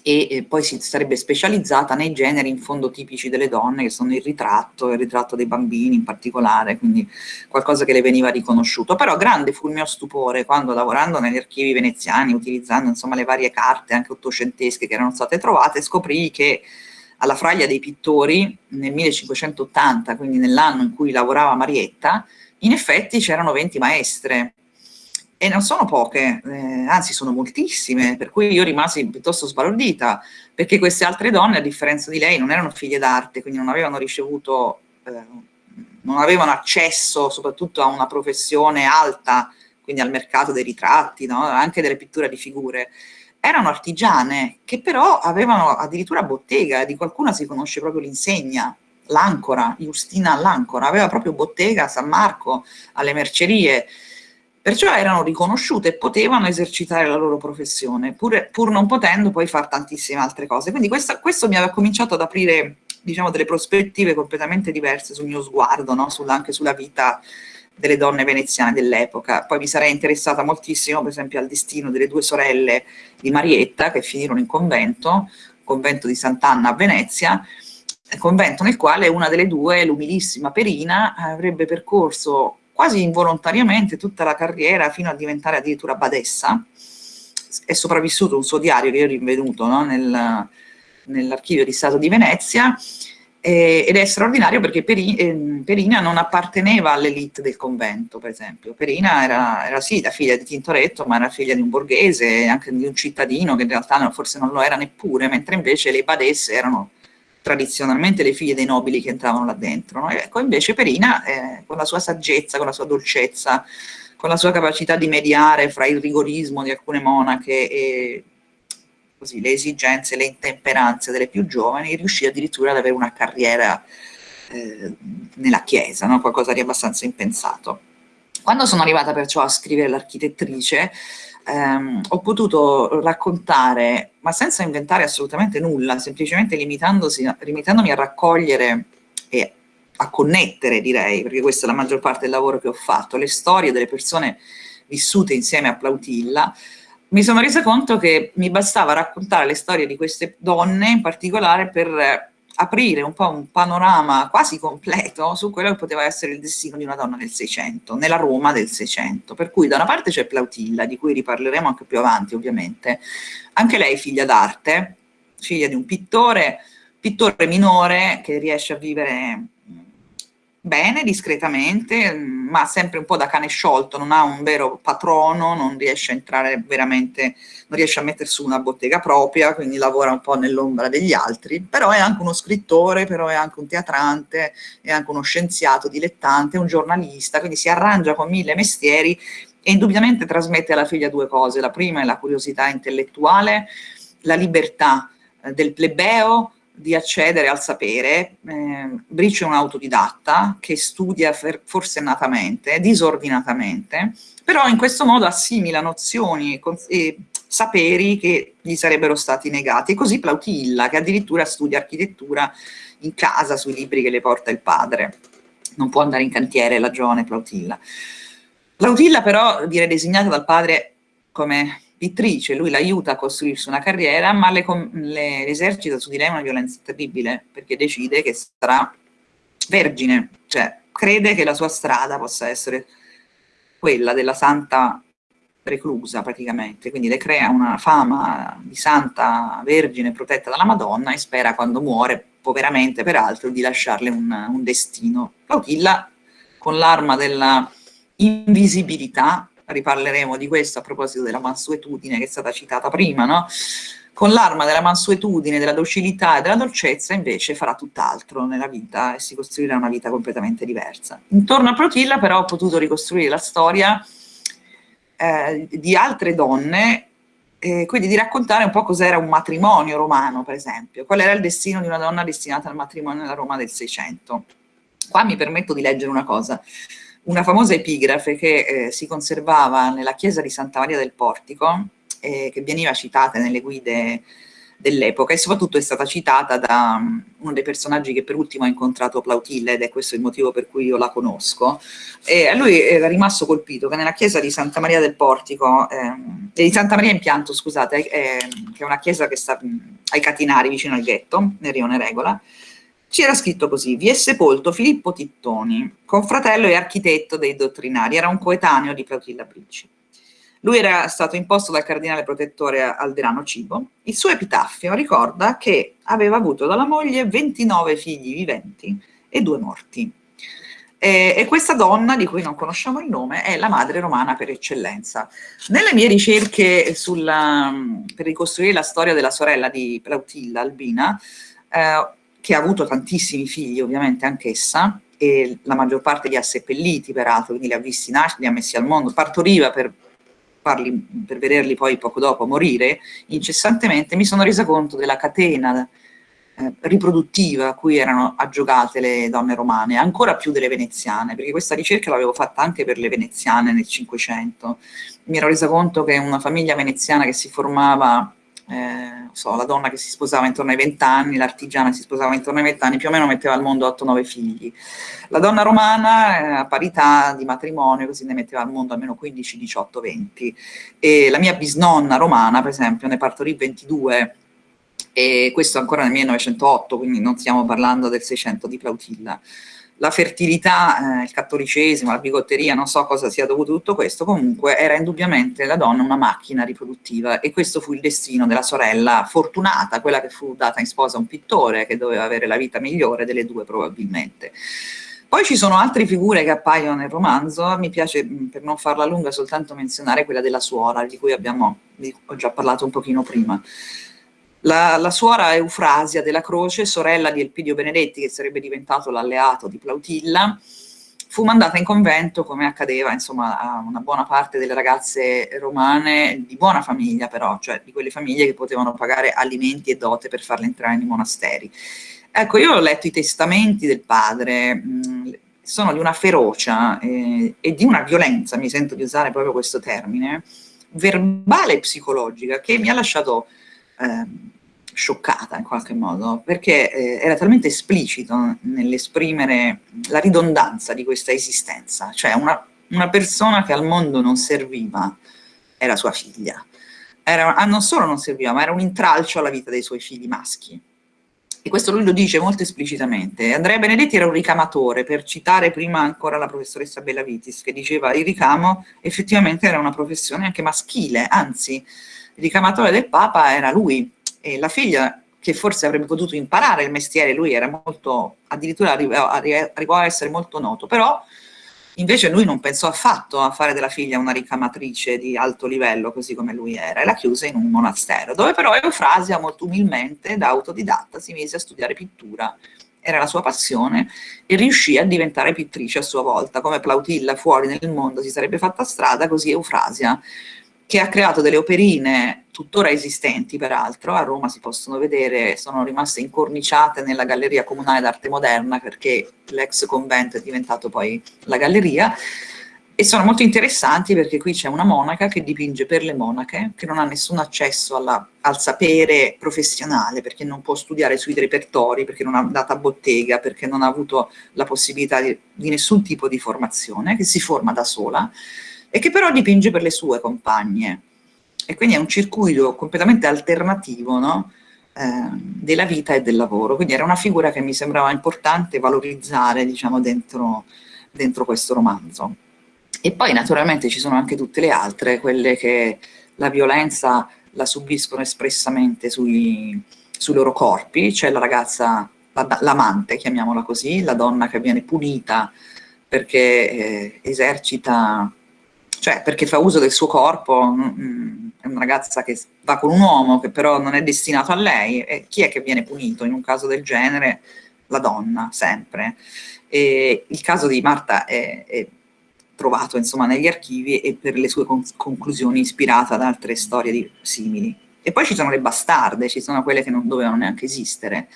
e, poi si sarebbe specializzata nei generi in fondo tipici delle donne che sono il ritratto, il ritratto dei bambini in particolare, quindi qualcosa che le veniva riconosciuto. Però grande fu il mio stupore quando lavorando negli archivi veneziani, utilizzando insomma le varie carte anche ottocentesche che erano state trovate, scoprì che alla Fraglia dei Pittori nel 1580, quindi nell'anno in cui lavorava Marietta, in effetti c'erano 20 maestre e non sono poche, eh, anzi sono moltissime, per cui io rimasi piuttosto sbalordita, perché queste altre donne, a differenza di lei, non erano figlie d'arte, quindi non avevano ricevuto, eh, non avevano accesso soprattutto a una professione alta, quindi al mercato dei ritratti, no? anche delle pitture di figure, erano artigiane che però avevano addirittura bottega, di qualcuna si conosce proprio l'insegna, l'Ancora, Justina l'Ancora, aveva proprio bottega a San Marco, alle mercerie, perciò erano riconosciute e potevano esercitare la loro professione, pur, pur non potendo poi fare tantissime altre cose. Quindi questa, questo mi aveva cominciato ad aprire diciamo, delle prospettive completamente diverse sul mio sguardo, no? Sulla, anche sulla vita delle donne veneziane dell'epoca. Poi mi sarei interessata moltissimo, per esempio, al destino delle due sorelle di Marietta, che finirono in convento, convento di Sant'Anna a Venezia, convento nel quale una delle due, l'umilissima Perina, avrebbe percorso quasi involontariamente tutta la carriera fino a diventare addirittura badessa. È sopravvissuto un suo diario che io ho rinvenuto no? Nel, nell'archivio di Stato di Venezia eh, ed è straordinario perché Peri, eh, Perina non apparteneva all'elite del convento, per esempio. Perina era, era, sì la figlia di Tintoretto, ma era figlia di un borghese, anche di un cittadino che in realtà forse non lo era neppure, mentre invece le badesse erano tradizionalmente le figlie dei nobili che entravano là dentro. No? Ecco, invece Perina, eh, con la sua saggezza, con la sua dolcezza, con la sua capacità di mediare fra il rigorismo di alcune monache e così, le esigenze, le intemperanze delle più giovani, riuscì addirittura ad avere una carriera eh, nella Chiesa, no? qualcosa di abbastanza impensato. Quando sono arrivata perciò a scrivere l'architettrice, ehm, ho potuto raccontare, ma senza inventare assolutamente nulla, semplicemente limitandomi a raccogliere e a connettere, direi, perché questa è la maggior parte del lavoro che ho fatto, le storie delle persone vissute insieme a Plautilla, mi sono resa conto che mi bastava raccontare le storie di queste donne in particolare per aprire un po' un panorama quasi completo su quello che poteva essere il destino di una donna del Seicento, nella Roma del Seicento. Per cui da una parte c'è Plautilla, di cui riparleremo anche più avanti ovviamente, anche lei figlia d'arte, figlia di un pittore, pittore minore che riesce a vivere bene, discretamente, ma sempre un po' da cane sciolto, non ha un vero patrono, non riesce a entrare veramente, non riesce a mettere su una bottega propria, quindi lavora un po' nell'ombra degli altri, però è anche uno scrittore, però è anche un teatrante, è anche uno scienziato dilettante, un giornalista, quindi si arrangia con mille mestieri e indubbiamente trasmette alla figlia due cose, la prima è la curiosità intellettuale, la libertà eh, del plebeo, di accedere al sapere, eh, Brice è un autodidatta che studia forsennatamente, disordinatamente, però in questo modo assimila nozioni e saperi che gli sarebbero stati negati. E così Plautilla, che addirittura studia architettura in casa sui libri che le porta il padre. Non può andare in cantiere la giovane Plautilla. Plautilla però viene designata dal padre come pittrice, lui l'aiuta a costruirsi una carriera, ma le, le esercita su di lei una violenza terribile, perché decide che sarà vergine, cioè crede che la sua strada possa essere quella della santa reclusa praticamente, quindi le crea una fama di santa vergine protetta dalla Madonna e spera quando muore, poveramente peraltro, di lasciarle un, un destino. Plautilla, con l'arma della invisibilità, riparleremo di questo a proposito della mansuetudine che è stata citata prima, no? Con l'arma della mansuetudine, della docilità e della dolcezza invece farà tutt'altro nella vita e si costruirà una vita completamente diversa. Intorno a Protilla però ho potuto ricostruire la storia eh, di altre donne eh, quindi di raccontare un po' cos'era un matrimonio romano, per esempio, qual era il destino di una donna destinata al matrimonio nella Roma del Seicento. Qua mi permetto di leggere una cosa una famosa epigrafe che eh, si conservava nella chiesa di Santa Maria del Portico, eh, che veniva citata nelle guide dell'epoca e soprattutto è stata citata da um, uno dei personaggi che per ultimo ha incontrato Plautilla ed è questo il motivo per cui io la conosco. E a lui era rimasto colpito che nella chiesa di Santa Maria del Portico, eh, di Santa Maria in Pianto, scusate, eh, che è una chiesa che sta mh, ai Catinari vicino al ghetto, nel Rione Regola, c'era scritto così, vi è sepolto Filippo Tittoni, confratello e architetto dei dottrinari, era un coetaneo di Plautilla Bricci. Lui era stato imposto dal cardinale protettore Alderano Cibo. Il suo epitaffio ricorda che aveva avuto dalla moglie 29 figli viventi e due morti. E, e, questa donna, di cui non conosciamo il nome, è la madre romana per eccellenza. Nelle mie ricerche sulla, per ricostruire la storia della sorella di Plautilla, Albina, eh, che ha avuto tantissimi figli ovviamente anch'essa, e la maggior parte li ha seppelliti peraltro, quindi li ha visti nascere, li ha messi al mondo, partoriva per, farli, per vederli poi poco dopo morire incessantemente, mi sono resa conto della catena eh, riproduttiva a cui erano aggiogate le donne romane, ancora più delle veneziane, perché questa ricerca l'avevo fatta anche per le veneziane nel Cinquecento. Mi ero resa conto che una famiglia veneziana che si formava, eh, so, la donna che si sposava intorno ai 20 anni, l'artigiana si sposava intorno ai 20 anni, più o meno metteva al mondo 8-9 figli. La donna romana, eh, a parità di matrimonio, così ne metteva al mondo almeno 15, 18, 20. E la mia bisnonna romana, per esempio, ne partorì 22 e questo ancora nel 1908, quindi non stiamo parlando del 600 di Plautilla. La fertilità, eh, il cattolicesimo, la bigotteria, non so cosa sia dovuto tutto questo, comunque era indubbiamente la donna una macchina riproduttiva e questo fu il destino della sorella fortunata, quella che fu data in sposa a un pittore che doveva avere la vita migliore delle due probabilmente. Poi ci sono altre figure che appaiono nel romanzo, mi piace per non farla lunga soltanto menzionare quella della suora, di cui abbiamo, di, ho già parlato un pochino prima. La, la, suora Eufrasia della Croce, sorella di Elpidio Benedetti, che sarebbe diventato l'alleato di Plautilla, fu mandata in convento, come accadeva insomma, a una buona parte delle ragazze romane, di buona famiglia però, cioè di quelle famiglie che potevano pagare alimenti e dote per farle entrare nei monasteri. Ecco, io ho letto i testamenti del padre, mh, sono di una ferocia eh, e di una violenza, mi sento di usare proprio questo termine, verbale e psicologica, che mi ha lasciato... Eh, scioccata in qualche modo, perché eh, era talmente esplicito nell'esprimere la ridondanza di questa esistenza, cioè una, una, persona che al mondo non serviva era sua figlia, era, ah, non solo non serviva, ma era un intralcio alla vita dei suoi figli maschi. E questo lui lo dice molto esplicitamente. Andrea Benedetti era un ricamatore, per citare prima ancora la professoressa Bellavitis, che diceva il ricamo effettivamente era una professione anche maschile, anzi il ricamatore del Papa era lui, e la figlia che forse avrebbe potuto imparare il mestiere, lui era molto, addirittura arrivò, a essere molto noto, però invece lui non pensò affatto a fare della figlia una ricamatrice di alto livello, così come lui era, e la chiuse in un monastero, dove però Eufrasia molto umilmente, da autodidatta, si mise a studiare pittura, era la sua passione, e riuscì a diventare pittrice a sua volta, come Plautilla fuori nel mondo si sarebbe fatta strada, così Eufrasia che ha creato delle operine tuttora esistenti peraltro, a Roma si possono vedere, sono rimaste incorniciate nella Galleria Comunale d'Arte Moderna perché l'ex convento è diventato poi la galleria, e sono molto interessanti perché qui c'è una monaca che dipinge per le monache, che non ha nessun accesso alla, al sapere professionale, perché non può studiare sui repertori, perché non ha data a bottega, perché non ha avuto la possibilità di, di nessun tipo di formazione, che si forma da sola, e che però dipinge per le sue compagne. E quindi è un circuito completamente alternativo no? eh, della vita e del lavoro. Quindi era una figura che mi sembrava importante valorizzare diciamo, dentro, dentro questo romanzo. E poi naturalmente ci sono anche tutte le altre, quelle che la violenza la subiscono espressamente sui, sui loro corpi, c'è la ragazza, l'amante, chiamiamola così, la donna che viene punita perché eh, esercita cioè perché fa uso del suo corpo, mm, mm, è una ragazza che va con un uomo che però non è destinato a lei, e chi è che viene punito in un caso del genere? La donna, sempre. E il caso di Marta è, è trovato insomma negli archivi e per le sue conclusioni ispirata ad altre storie simili. E poi ci sono le bastarde, ci sono quelle che non dovevano neanche esistere,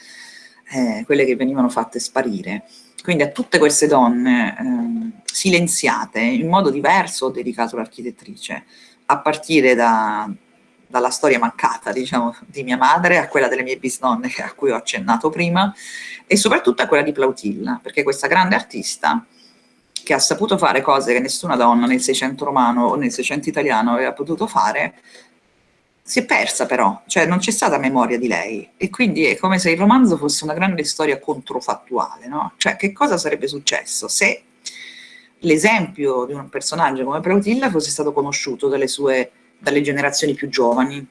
eh, quelle che venivano fatte sparire. Quindi a tutte queste donne eh, silenziate in modo diverso ho dedicato l'architettrice, a partire da, dalla storia mancata diciamo, di mia madre, a quella delle mie bisnonne a cui ho accennato prima, e soprattutto a quella di Plautilla, perché questa grande artista che ha saputo fare cose che nessuna donna nel Seicento romano o nel Seicento italiano aveva potuto fare, si è persa però, cioè non c'è stata memoria di lei e quindi è come se il romanzo fosse una grande storia controfattuale, no? Cioè che cosa sarebbe successo se l'esempio di un personaggio come Plautilla fosse stato conosciuto dalle sue dalle generazioni più giovani,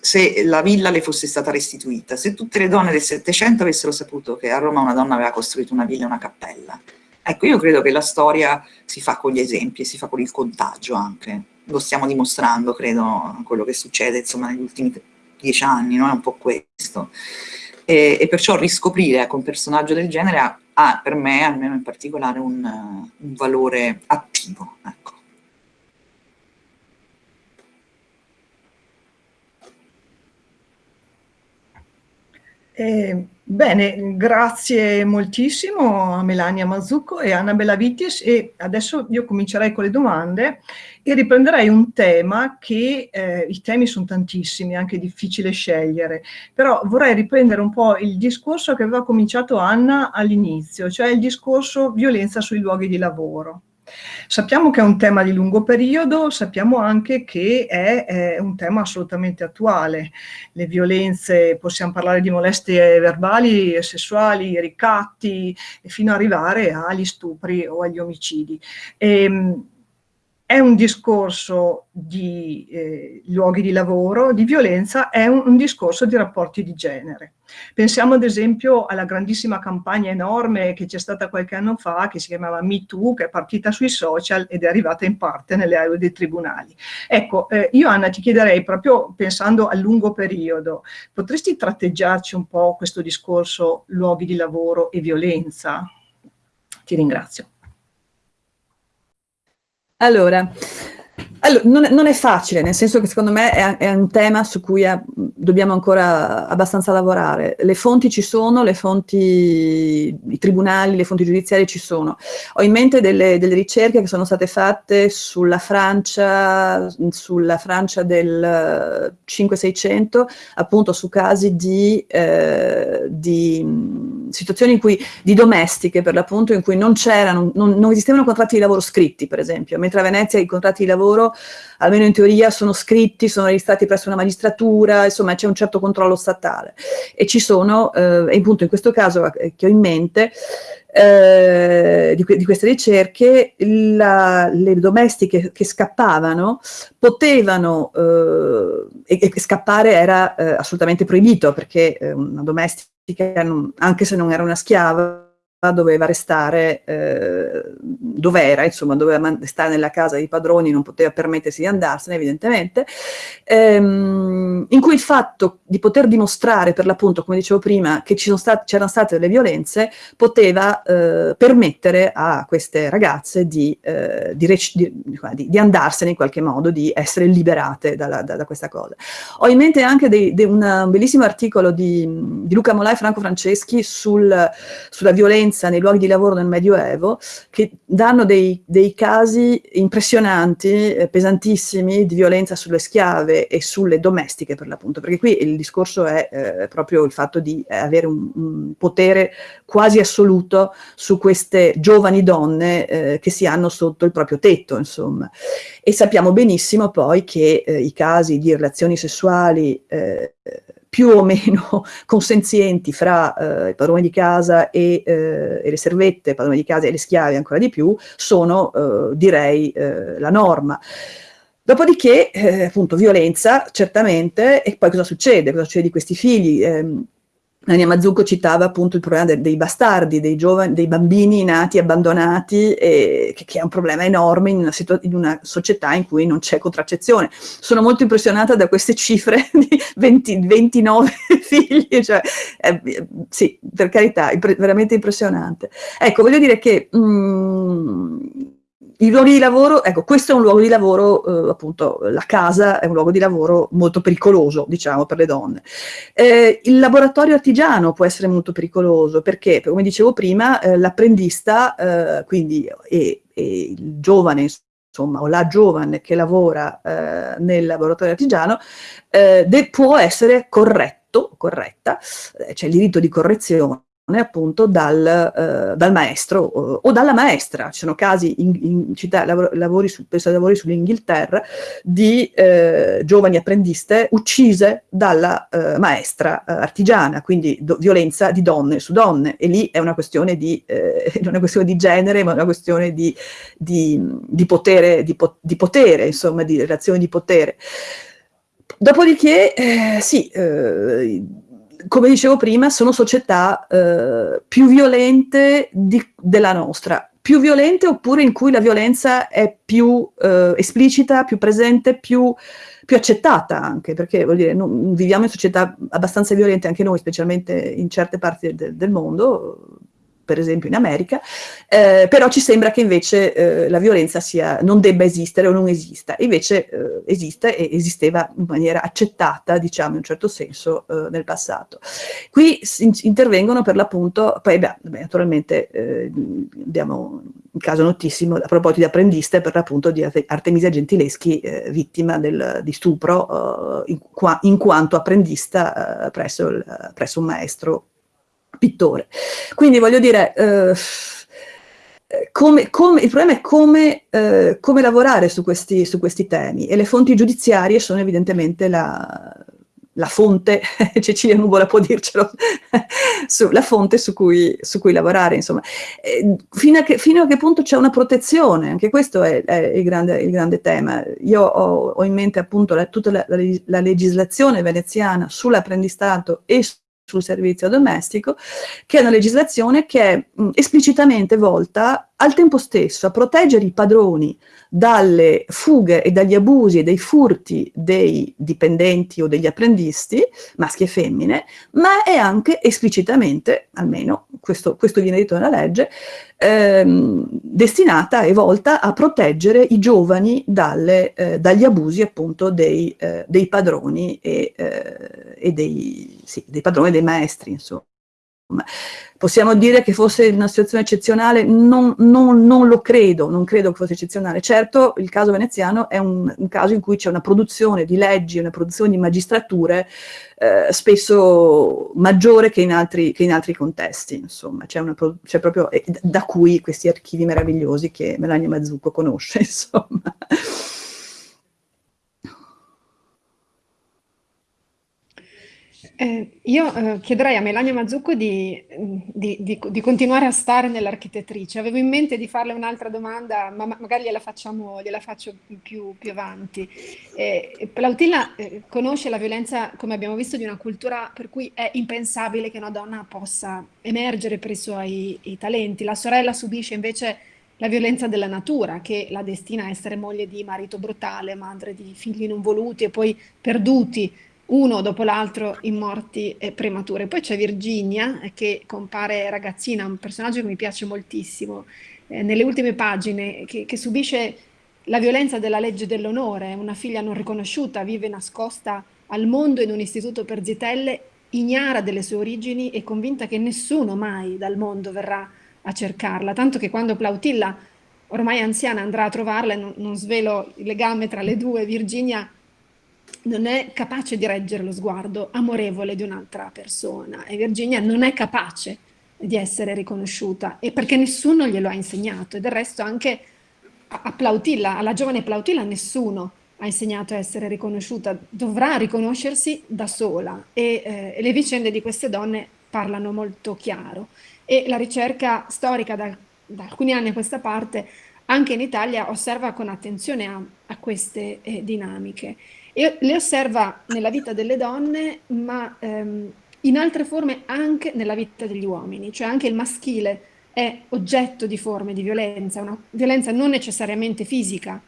se la villa le fosse stata restituita, se tutte le donne del Settecento avessero saputo che a Roma una donna aveva costruito una villa e una cappella. Ecco, io credo che la storia si fa con gli esempi si fa con il contagio anche lo stiamo dimostrando, credo, quello che succede insomma, negli ultimi dieci anni, no? è un po' questo. E, e perciò riscoprire ecco, un personaggio del genere ha, ha, per me, almeno in particolare, un, un valore attivo. Ecco. Eh, bene, grazie moltissimo a Melania Mazzucco e Anna Bellavitis e adesso io comincerei con le domande e riprenderei un tema che, eh, i temi sono tantissimi, è anche difficile scegliere, però vorrei riprendere un po' il discorso che aveva cominciato Anna all'inizio, cioè il discorso violenza sui luoghi di lavoro. Sappiamo che è un tema di lungo periodo, sappiamo anche che è, è, un tema assolutamente attuale. Le violenze, possiamo parlare di molestie verbali sessuali, ricatti, fino ad arrivare agli stupri o agli omicidi. E, ehm, è un discorso di eh, luoghi di lavoro, di violenza, è un, un, discorso di rapporti di genere. Pensiamo ad esempio alla grandissima campagna enorme che c'è stata qualche anno fa, che si chiamava Me Too, che è partita sui social ed è arrivata in parte nelle aule dei tribunali. Ecco, eh, io Anna ti chiederei, proprio pensando a lungo periodo, potresti tratteggiarci un po' questo discorso luoghi di lavoro e violenza? Ti ringrazio. Allora, allora, non, è, non, è facile, nel senso che secondo me è, è un tema su cui è, dobbiamo ancora abbastanza lavorare. Le fonti ci sono, le fonti, i tribunali, le fonti giudiziarie ci sono. Ho in mente delle, delle ricerche che sono state fatte sulla Francia, sulla Francia del 5-600, appunto su casi di, eh, di situazioni in cui, di domestiche per l'appunto, in cui non c'erano, non, non esistevano contratti di lavoro scritti, per esempio, mentre a Venezia i contratti di lavoro almeno in teoria, sono scritti, sono registrati presso una magistratura, insomma c'è un certo controllo statale. E ci sono, eh, e appunto in questo caso eh, che ho in mente, eh, di, di, queste ricerche, la, le domestiche che scappavano potevano, eh, e, e, scappare era eh, assolutamente proibito, perché eh, una domestica, anche se non era una schiava, doveva restare eh, dove era, insomma, doveva stare nella casa dei padroni, non poteva permettersi di andarsene, evidentemente, ehm, in cui il fatto di poter dimostrare, per l'appunto, come dicevo prima, che c'erano stat state delle violenze, poteva eh, permettere a queste ragazze di, eh, di, di, di, andarsene in qualche modo, di essere liberate da, da, da questa cosa. Ho in mente anche dei, una, un bellissimo articolo di, Luca Molà e Franco Franceschi sul, sulla violenza violenza nei luoghi di lavoro nel Medioevo che danno dei, dei casi impressionanti, eh, pesantissimi di violenza sulle schiave e sulle domestiche per l'appunto, perché qui il discorso è eh, proprio il fatto di avere un, un, potere quasi assoluto su queste giovani donne eh, che si hanno sotto il proprio tetto, insomma. E sappiamo benissimo poi che eh, i casi di relazioni sessuali eh, più o meno consenzienti fra eh, il padrone di casa e, eh, e, le servette, il padrone di casa e le schiave ancora di più, sono eh, direi eh, la norma. Dopodiché, eh, appunto, violenza, certamente, e poi cosa succede? Cosa succede di questi figli? Ehm, Ania Mazzucco citava appunto il problema de dei bastardi, dei, giovani, dei bambini nati abbandonati, e, che, che, è un problema enorme in una, in una società in cui non c'è contraccezione. Sono molto impressionata da queste cifre di 20, 29 figli, cioè, eh, sì, per carità, impre veramente impressionante. Ecco, voglio dire che... Mm, i luoghi di lavoro, ecco, questo è un luogo di lavoro, eh, appunto, la casa è un luogo di lavoro molto pericoloso, diciamo, per le donne. Eh, il laboratorio artigiano può essere molto pericoloso perché, come dicevo prima, eh, l'apprendista, eh, quindi, e, e, il giovane, insomma, o la giovane che lavora eh, nel laboratorio artigiano, eh, può essere corretto, corretta, c'è il diritto di correzione, appunto dal, eh, dal maestro o, o, dalla maestra. Ci sono casi in, in città, lavori, su, penso lavori sull'Inghilterra, di eh, giovani apprendiste uccise dalla eh, maestra eh, artigiana, quindi violenza di donne su donne. E lì è una questione di, eh, una questione di genere, ma una questione di, di, di potere, di, po di potere, insomma, di relazioni di potere. Dopodiché, eh, sì, come dicevo prima, sono società eh, più violente di, della nostra, più violente oppure in cui la violenza è più eh, esplicita, più presente, più, più, accettata anche, perché vuol dire, non, viviamo in società abbastanza violente anche noi, specialmente in certe parti del, del mondo, per esempio in America, eh, però ci sembra che invece eh, la violenza sia, non debba esistere o non esista, invece eh, esiste e esisteva in maniera accettata, diciamo in un certo senso, eh, nel passato. Qui intervengono per l'appunto, poi beh, naturalmente eh, abbiamo un caso notissimo a proposito di apprendiste per l'appunto di Artemisia Gentileschi, eh, vittima del, di stupro in, qua, in, quanto apprendista presso, il, presso un maestro pittore. Quindi voglio dire, eh, come, come, il problema è come, eh, come lavorare su questi, su questi, temi e le fonti giudiziarie sono evidentemente la, la fonte, Cecilia Nuvola può dircelo, su, la fonte su cui, su cui lavorare, insomma. Eh, fino, a che, fino, a che, punto c'è una protezione, anche questo è, è il, grande, il, grande, tema. Io ho, ho in mente appunto la, tutta la, la legislazione veneziana sull'apprendistato e sul servizio domestico, che è una legislazione che è mh, esplicitamente volta al tempo stesso a proteggere i padroni dalle fughe e dagli abusi e dai furti dei dipendenti o degli apprendisti, maschi e femmine, ma è anche esplicitamente, almeno questo, questo viene detto nella legge, ehm, destinata e volta a proteggere i giovani dalle, eh, dagli abusi appunto dei, eh, dei padroni e, eh, e dei, sì, dei padroni e dei maestri, insomma. Possiamo dire che fosse una situazione eccezionale? Non, non, non, lo credo, non credo che fosse eccezionale. Certo, il caso veneziano è un, un caso in cui c'è una produzione di leggi, una produzione di magistrature eh, spesso maggiore che in altri, che in altri contesti, insomma. C'è proprio eh, da cui questi archivi meravigliosi che Melania Mazzucco conosce, insomma. Eh, io eh, chiederei a Melania Mazzucco di, di, di, di continuare a stare nell'architettrice. Avevo in mente di farle un'altra domanda, ma magari gliela, facciamo, gliela faccio più, più avanti. Eh, Plautilla eh, conosce la violenza, come abbiamo visto, di una cultura per cui è impensabile che una donna possa emergere per i suoi i talenti. La sorella subisce invece la violenza della natura, che la destina a essere moglie di marito brutale, madre di figli non voluti e poi perduti uno dopo l'altro in morti eh, premature. Poi c'è Virginia eh, che compare ragazzina, un personaggio che mi piace moltissimo, eh, nelle ultime pagine, che, che, subisce la violenza della legge dell'onore, una figlia non riconosciuta, vive nascosta al mondo in un istituto per zitelle, ignara delle sue origini e convinta che nessuno mai dal mondo verrà a cercarla, tanto che quando Plautilla, ormai anziana, andrà a trovarla, non, non svelo il legame tra le due, Virginia non è capace di reggere lo sguardo amorevole di un'altra persona. E Virginia non è capace di essere riconosciuta e perché nessuno glielo ha insegnato. E del resto anche a Plautilla, alla giovane Plautilla nessuno ha insegnato a essere riconosciuta, dovrà riconoscersi da sola. E, eh, le vicende di queste donne parlano molto chiaro. E la ricerca storica da, da alcuni anni a questa parte anche in Italia osserva con attenzione a, a queste eh, dinamiche e le osserva nella vita delle donne, ma ehm, in altre forme anche nella vita degli uomini, cioè anche il maschile è oggetto di forme di violenza, una violenza non necessariamente fisica,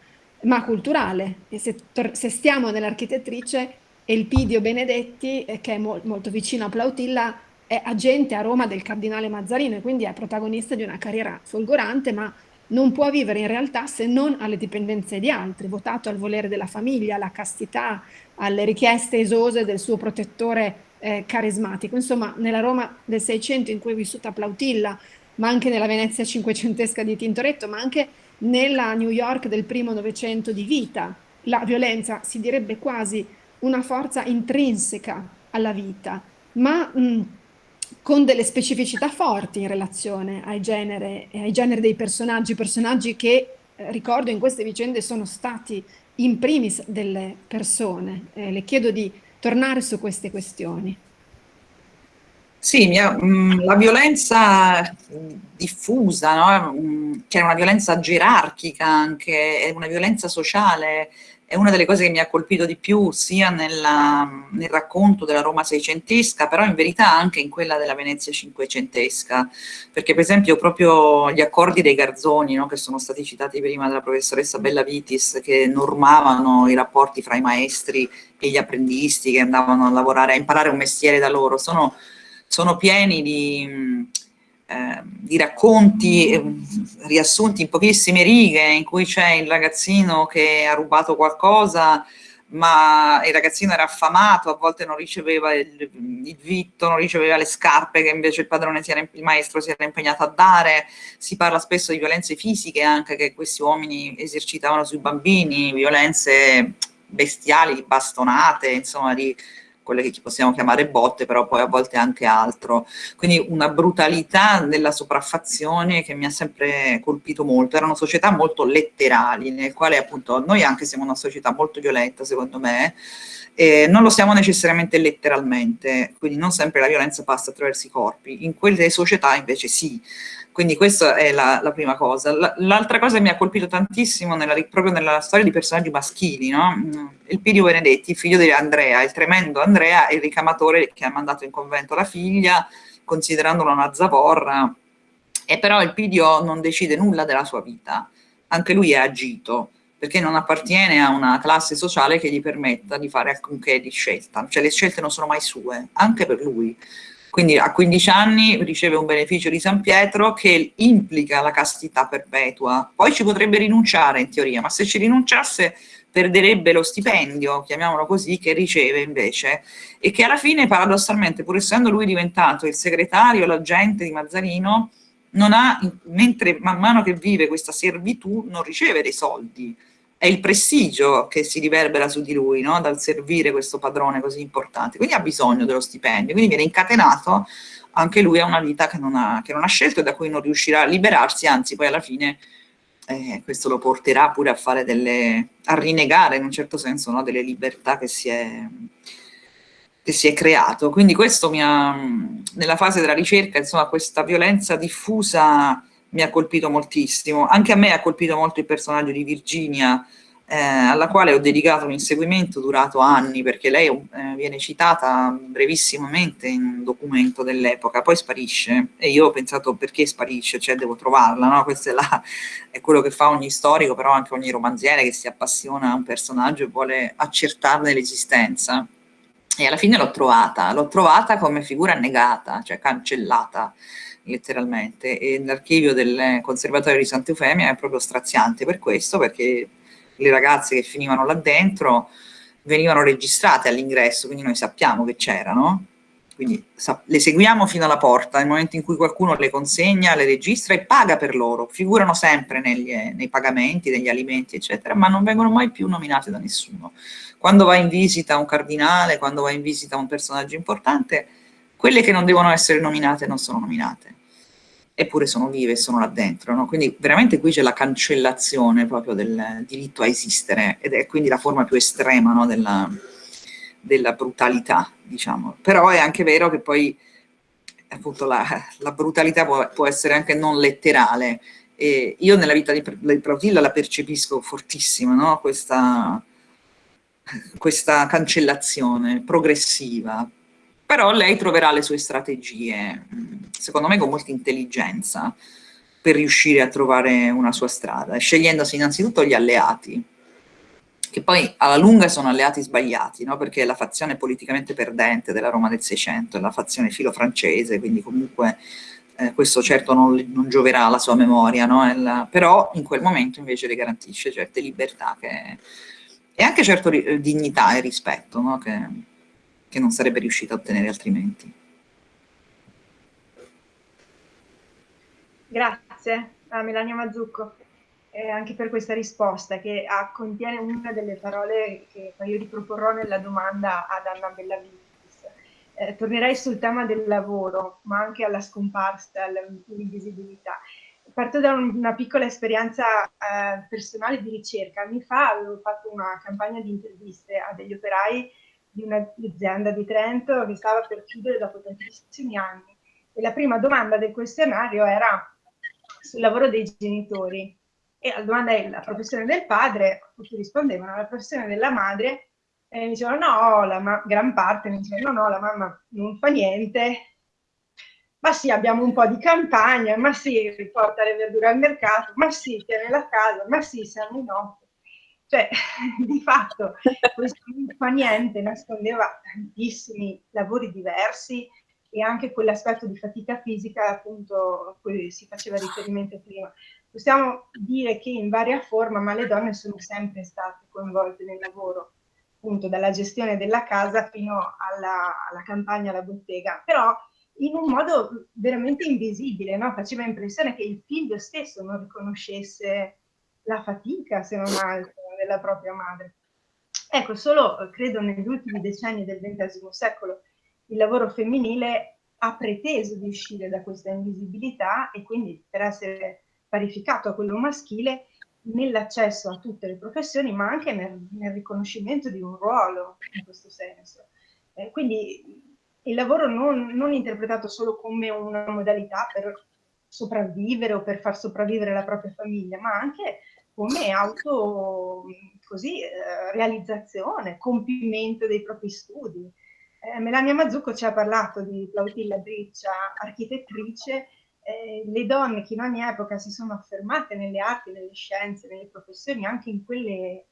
ma culturale. E se, se stiamo nell'architettrice, Elpidio Benedetti, eh, che è mo molto vicino a Plautilla, è agente a Roma del cardinale Mazzarino e quindi è protagonista di una carriera folgorante, ma non può vivere in realtà se non alle dipendenze di altri, votato al volere della famiglia, alla castità, alle richieste esose del suo protettore eh, carismatico. Insomma, nella Roma del Seicento in cui è vissuta Plautilla, ma anche nella Venezia cinquecentesca di Tintoretto, ma anche nella New York del primo Novecento di vita, la violenza si direbbe quasi una forza intrinseca alla vita, ma mh, con delle specificità forti in relazione ai generi, dei personaggi, personaggi che, eh, ricordo, in queste vicende sono stati in primis delle persone. Eh, le chiedo di tornare su queste questioni. Sì, mia, mh, mm, la violenza diffusa, no? Mm, che è una violenza gerarchica anche, è una violenza sociale, è una delle cose che mi ha colpito di più sia nella, nel racconto della Roma seicentesca, però in verità anche in quella della Venezia cinquecentesca, perché per esempio proprio gli accordi dei Garzoni, no, che sono stati citati prima dalla professoressa Bella Vitis, che normavano i rapporti fra i maestri e gli apprendisti che andavano a lavorare, a imparare un mestiere da loro, sono, sono pieni di eh, di racconti eh, riassunti in pochissime righe in cui c'è il ragazzino che ha rubato qualcosa ma il ragazzino era affamato, a volte non riceveva il, il, vitto, non riceveva le scarpe che invece il padrone, era, il maestro si era impegnato a dare, si parla spesso di violenze fisiche anche che questi uomini esercitavano sui bambini, violenze bestiali, bastonate, insomma di quelle che possiamo chiamare botte, però poi a volte anche altro. Quindi una brutalità nella sopraffazione che mi ha sempre colpito molto. Erano società molto letterali, nel quale appunto noi anche siamo una società molto violenta, secondo me, eh, non lo siamo necessariamente letteralmente, quindi non sempre la violenza passa attraverso i corpi. In quelle società invece sì. Quindi questa è la, la prima cosa. L'altra cosa che mi ha colpito tantissimo nella, proprio nella storia di personaggi maschili, no? il Pidio Benedetti, figlio di Andrea, il tremendo Andrea, il ricamatore che ha mandato in convento la figlia, considerandola una zavorra, e però il Pidio non decide nulla della sua vita, anche lui è agito, perché non appartiene a una classe sociale che gli permetta di fare alcunché di scelta, cioè le scelte non sono mai sue, anche per lui. Quindi a 15 anni riceve un beneficio di San Pietro che implica la castità perpetua. Poi ci potrebbe rinunciare in teoria, ma se ci rinunciasse perderebbe lo stipendio, chiamiamolo così, che riceve invece e che alla fine paradossalmente, pur essendo lui diventato il segretario, l'agente di Mazzarino, non ha, mentre man mano che vive questa servitù, non riceve dei soldi, è il prestigio che si riverbera su di lui, no? dal servire questo padrone così importante, quindi ha bisogno dello stipendio, quindi viene incatenato anche lui a una vita che non ha, che non ha scelto e da cui non riuscirà a liberarsi, anzi poi alla fine eh, questo lo porterà pure a fare delle, a rinnegare in un certo senso no? delle libertà che si, è, che si è creato. Quindi questo mi ha, nella fase della ricerca, insomma, questa violenza diffusa mi ha colpito moltissimo. Anche a me ha colpito molto il personaggio di Virginia, eh, alla quale ho dedicato un inseguimento durato anni, perché lei eh, viene citata brevissimamente in un documento dell'epoca, poi sparisce, e io ho pensato perché sparisce, cioè devo trovarla, no? Questo è, la, è quello che fa ogni storico, però anche ogni romanziere che si appassiona a un personaggio e vuole accertarne l'esistenza. E alla fine l'ho trovata, l'ho trovata come figura negata, cioè cancellata, letteralmente, e l'archivio del conservatorio di Santa Eufemia è proprio straziante per questo, perché le ragazze che finivano là dentro venivano registrate all'ingresso, quindi noi sappiamo che c'erano, quindi le seguiamo fino alla porta, nel momento in cui qualcuno le consegna, le registra e paga per loro, figurano sempre negli, nei pagamenti degli alimenti, eccetera, ma non vengono mai più nominate da nessuno. Quando va in visita un cardinale, quando va in visita un personaggio importante, quelle che non devono essere nominate non sono nominate eppure sono vive sono là dentro. No? Quindi veramente qui c'è la cancellazione proprio del diritto a esistere ed è quindi la forma più estrema no, della, della, brutalità, diciamo. Però è anche vero che poi appunto la, la brutalità può, può, essere anche non letterale. E io nella vita di, di Plautilla la percepisco fortissima, no? questa, questa cancellazione progressiva, però lei troverà le sue strategie, secondo me con molta intelligenza, per riuscire a trovare una sua strada, scegliendosi innanzitutto gli alleati, che poi alla lunga sono alleati sbagliati, no? perché la fazione politicamente perdente della Roma del Seicento è la fazione filo-francese, quindi comunque eh, questo certo non, non, gioverà alla sua memoria, no? la, però in quel momento invece le garantisce certe libertà che, e anche certo dignità e rispetto, no? che, che non sarebbe riuscita a ottenere altrimenti. Grazie a Melania Mazzucco eh, anche per questa risposta che ha, contiene una delle parole che io riproporrò nella domanda ad Anna Bellavitis. Eh, tornerei sul tema del lavoro, ma anche alla scomparsa, all'invisibilità. Parto da un, una piccola esperienza eh, personale di ricerca. Anni fa avevo fatto una campagna di interviste a degli operai di un'azienda di Trento che stava per chiudere dopo tantissimi anni. E la prima domanda del questionario era sul lavoro dei genitori. E la domanda è la professione del padre, tutti rispondevano, la professione della madre, e mi dicevano no, la gran parte mi dicevano no, no, la mamma non fa niente, ma sì, abbiamo un po' di campagna, ma sì, riporta le verdure al mercato, ma sì, tiene la casa, ma sì, siamo in notte. Cioè, di fatto, questo non fa niente nascondeva tantissimi lavori diversi e anche quell'aspetto di fatica fisica appunto a cui si faceva riferimento prima. Possiamo dire che in varia forma, ma le donne sono sempre state coinvolte nel lavoro, appunto dalla gestione della casa fino alla, alla campagna, alla bottega, però in un modo veramente invisibile, no? faceva impressione che il figlio stesso non riconoscesse la fatica, se non altro, della propria madre. Ecco, solo credo negli ultimi decenni del XX secolo il lavoro femminile ha preteso di uscire da questa invisibilità e quindi per essere parificato a quello maschile nell'accesso a tutte le professioni, ma anche nel, nel, riconoscimento di un ruolo in questo senso. Eh, quindi il lavoro non, non, interpretato solo come una modalità per sopravvivere o per far sopravvivere la propria famiglia, ma anche come auto così, eh, realizzazione, compimento dei propri studi. Eh, Melania Mazzucco ci ha parlato di Plautilla Briccia, architettrice, eh, le donne che in ogni epoca si sono affermate nelle arti, nelle scienze, nelle professioni, anche in quelle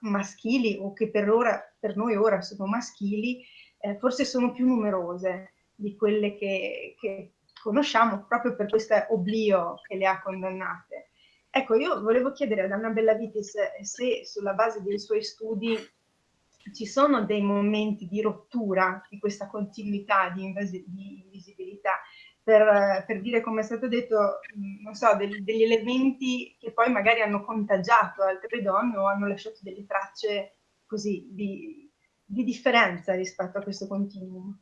maschili o che per, ora, per noi ora sono maschili, eh, forse sono più numerose di quelle che, che conosciamo proprio per questo oblio che le ha condannate. Ecco, io volevo chiedere ad Anna Bellavitis se sulla base dei suoi studi ci sono dei momenti di rottura di questa continuità di, di invisibilità, per, per, dire come è stato detto, non so, degli, degli elementi che poi magari hanno contagiato altre donne o hanno lasciato delle tracce così di, di differenza rispetto a questo continuum.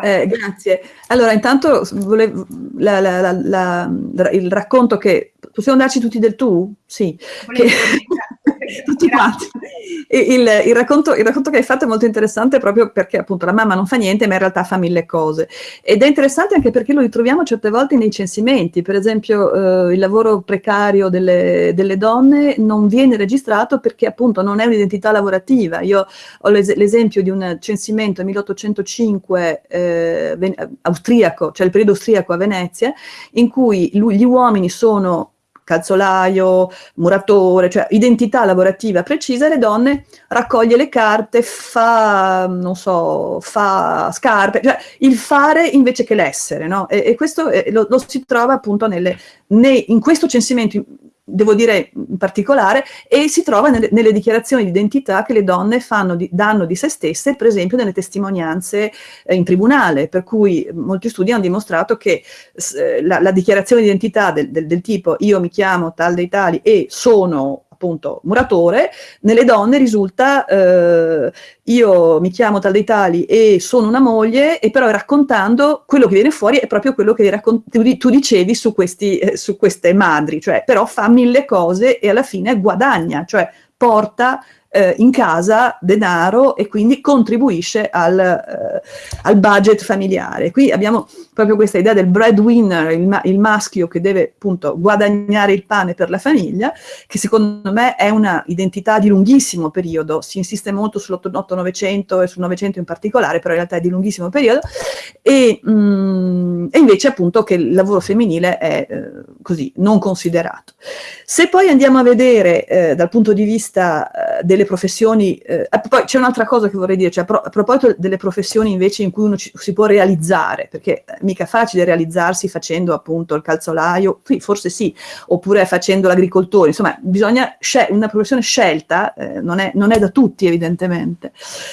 Grazie. Eh, grazie. Allora, intanto volevo, la, la, la, il racconto che... Possiamo darci tutti del tu? Sì. Che, tutti quanti. Il, il, racconto, il, racconto, che hai fatto è molto interessante proprio perché appunto la mamma non fa niente ma in realtà fa mille cose ed è interessante anche perché lo ritroviamo certe volte nei censimenti, per esempio eh, il lavoro precario delle, delle, donne non viene registrato perché appunto non è un'identità lavorativa. Io ho l'esempio di un censimento 1805 eh, austriaco, cioè il periodo austriaco a Venezia, in cui lui, gli uomini sono calzolaio, muratore, cioè identità lavorativa precisa, le donne raccoglie le carte, fa, non so, fa scarpe, cioè il fare invece che l'essere, no? E, e questo eh, lo, lo, si trova appunto nelle, ne, in questo censimento devo dire in particolare, e si trova nelle, nelle dichiarazioni di identità che le donne di, danno di se stesse, per esempio nelle testimonianze eh, in tribunale, per cui molti studi hanno dimostrato che eh, la, la, dichiarazione di identità del, del, del tipo io mi chiamo tal dei tali e sono appunto muratore, nelle donne risulta eh, io mi chiamo tal dei tali e sono una moglie e però raccontando quello che viene fuori è proprio quello che tu dicevi su, questi, eh, su queste madri, cioè però fa mille cose e alla fine guadagna, cioè porta eh, in casa denaro e quindi contribuisce al, eh, al, budget familiare. Qui abbiamo proprio questa idea del breadwinner, il, ma il, maschio che deve appunto guadagnare il pane per la famiglia, che secondo me è una identità di lunghissimo periodo, si insiste molto sull'8-900 e sul 900 in particolare, però in realtà è di lunghissimo periodo, e, mh, mm, e invece appunto che il lavoro femminile è eh, così, non considerato. Se poi andiamo a vedere eh, dal punto di vista eh, delle delle professioni, eh, poi c'è un'altra cosa che vorrei dire, cioè a, proposito delle professioni invece in cui uno ci, si può realizzare, perché è mica facile realizzarsi facendo appunto il calzolaio, sì, forse sì, oppure facendo l'agricoltore, insomma bisogna, una professione scelta eh, non, è, non, è, da tutti evidentemente.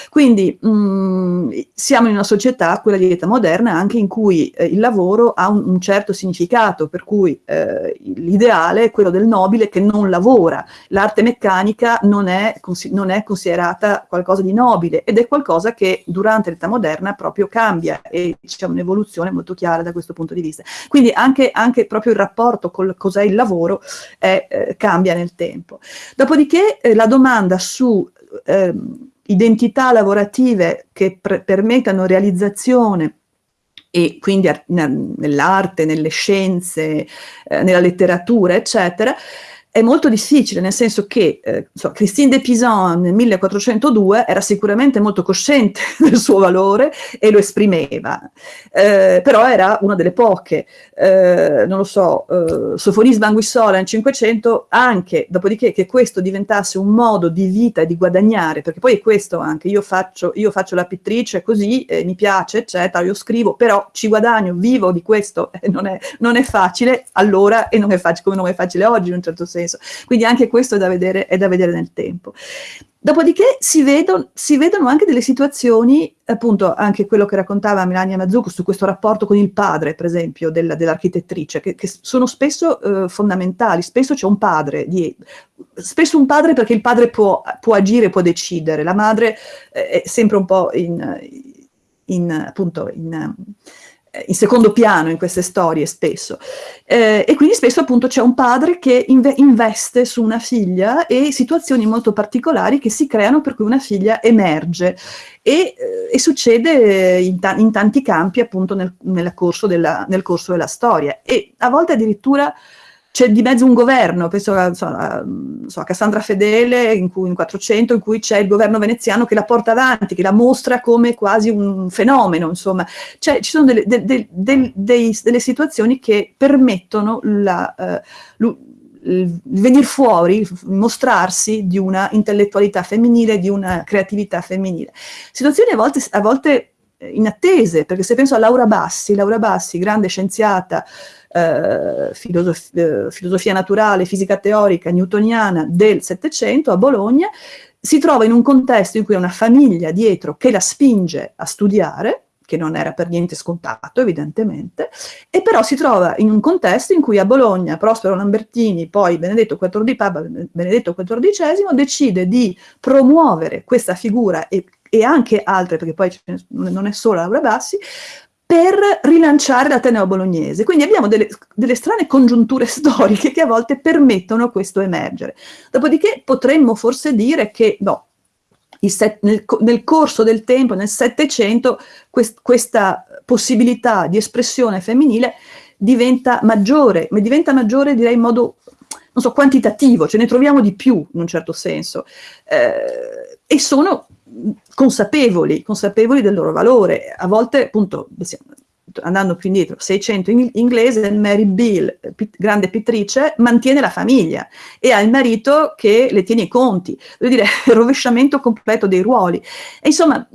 Quindi mh, mm, siamo in una società, quella di età moderna, anche in cui eh, il lavoro ha un, un, certo significato, per cui eh, l'ideale è quello del nobile che non lavora, l'arte meccanica non è considerata non è considerata qualcosa di nobile ed è qualcosa che durante l'età moderna proprio cambia e c'è un'evoluzione molto chiara da questo punto di vista. Quindi anche, anche proprio il rapporto con cos'è il lavoro è, eh, cambia nel tempo. Dopodiché eh, la domanda su eh, identità lavorative che permettano realizzazione e quindi nell'arte, nelle scienze, eh, nella letteratura, eccetera, è molto difficile, nel senso che eh, so, Christine de Pisan nel 1402 era sicuramente molto cosciente del suo valore e lo esprimeva, eh, però era una delle poche, eh, non lo so, eh, Sofonis Banguissola nel 500 anche, dopodiché che questo diventasse un modo di vita e di guadagnare, perché poi è questo anche, io faccio, io faccio la pittrice così, eh, mi piace, eccetera, io scrivo, però ci guadagno, vivo di questo, non, è, non è facile allora e non è facile come non è facile oggi in un certo senso senso. Quindi anche questo è da vedere, è da vedere nel tempo. Dopodiché si vedono, si vedono, anche delle situazioni, appunto anche quello che raccontava Melania Mazzucco su questo rapporto con il padre, per esempio, dell'architettrice, che, che, sono spesso eh, fondamentali, spesso c'è un padre, di, spesso un padre perché il padre può, può, agire, può decidere, la madre eh, è sempre un po' in, in appunto, in in secondo piano in queste storie spesso. Eh, e quindi spesso appunto c'è un padre che inve investe su una figlia e situazioni molto particolari che si creano per cui una figlia emerge. E, eh, e succede in, ta in, tanti campi appunto nel, corso della, nel corso della storia. E a volte addirittura c'è di mezzo un governo, penso a, so, a, Cassandra Fedele in, cui, in 400, in cui c'è il governo veneziano che la porta avanti, che la mostra come quasi un fenomeno, insomma. Cioè, ci sono delle, de, de, de, delle situazioni che permettono la, uh, il venire fuori, mostrarsi di una intellettualità femminile, di una creatività femminile. Situazioni a volte, a volte inattese, perché se penso a Laura Bassi, Laura Bassi, grande scienziata, eh, filosof eh, filosofia naturale, fisica teorica newtoniana del Settecento a Bologna, si trova in un contesto in cui ha una famiglia dietro che la spinge a studiare, che non era per niente scontato evidentemente, e però si trova in un contesto in cui a Bologna Prospero Lambertini, poi Benedetto, XIV, Papa Benedetto XIV, decide di promuovere questa figura e, e anche altre, perché poi non è solo Laura Bassi, per rilanciare l'Ateneo bolognese. Quindi abbiamo delle, delle, strane congiunture storiche che a volte permettono questo emergere. Dopodiché potremmo forse dire che no, nel, nel, corso del tempo, nel Settecento, quest, questa possibilità di espressione femminile diventa maggiore, ma diventa maggiore direi in modo, non so, quantitativo, ce ne troviamo di più in un certo senso. Eh, e sono consapevoli, consapevoli del loro valore. A volte, appunto, andando più indietro, 600 in inglese, Mary Bill, grande pittrice, mantiene la famiglia e ha il marito che le tiene i conti. Voglio dire, rovesciamento completo dei ruoli. E insomma,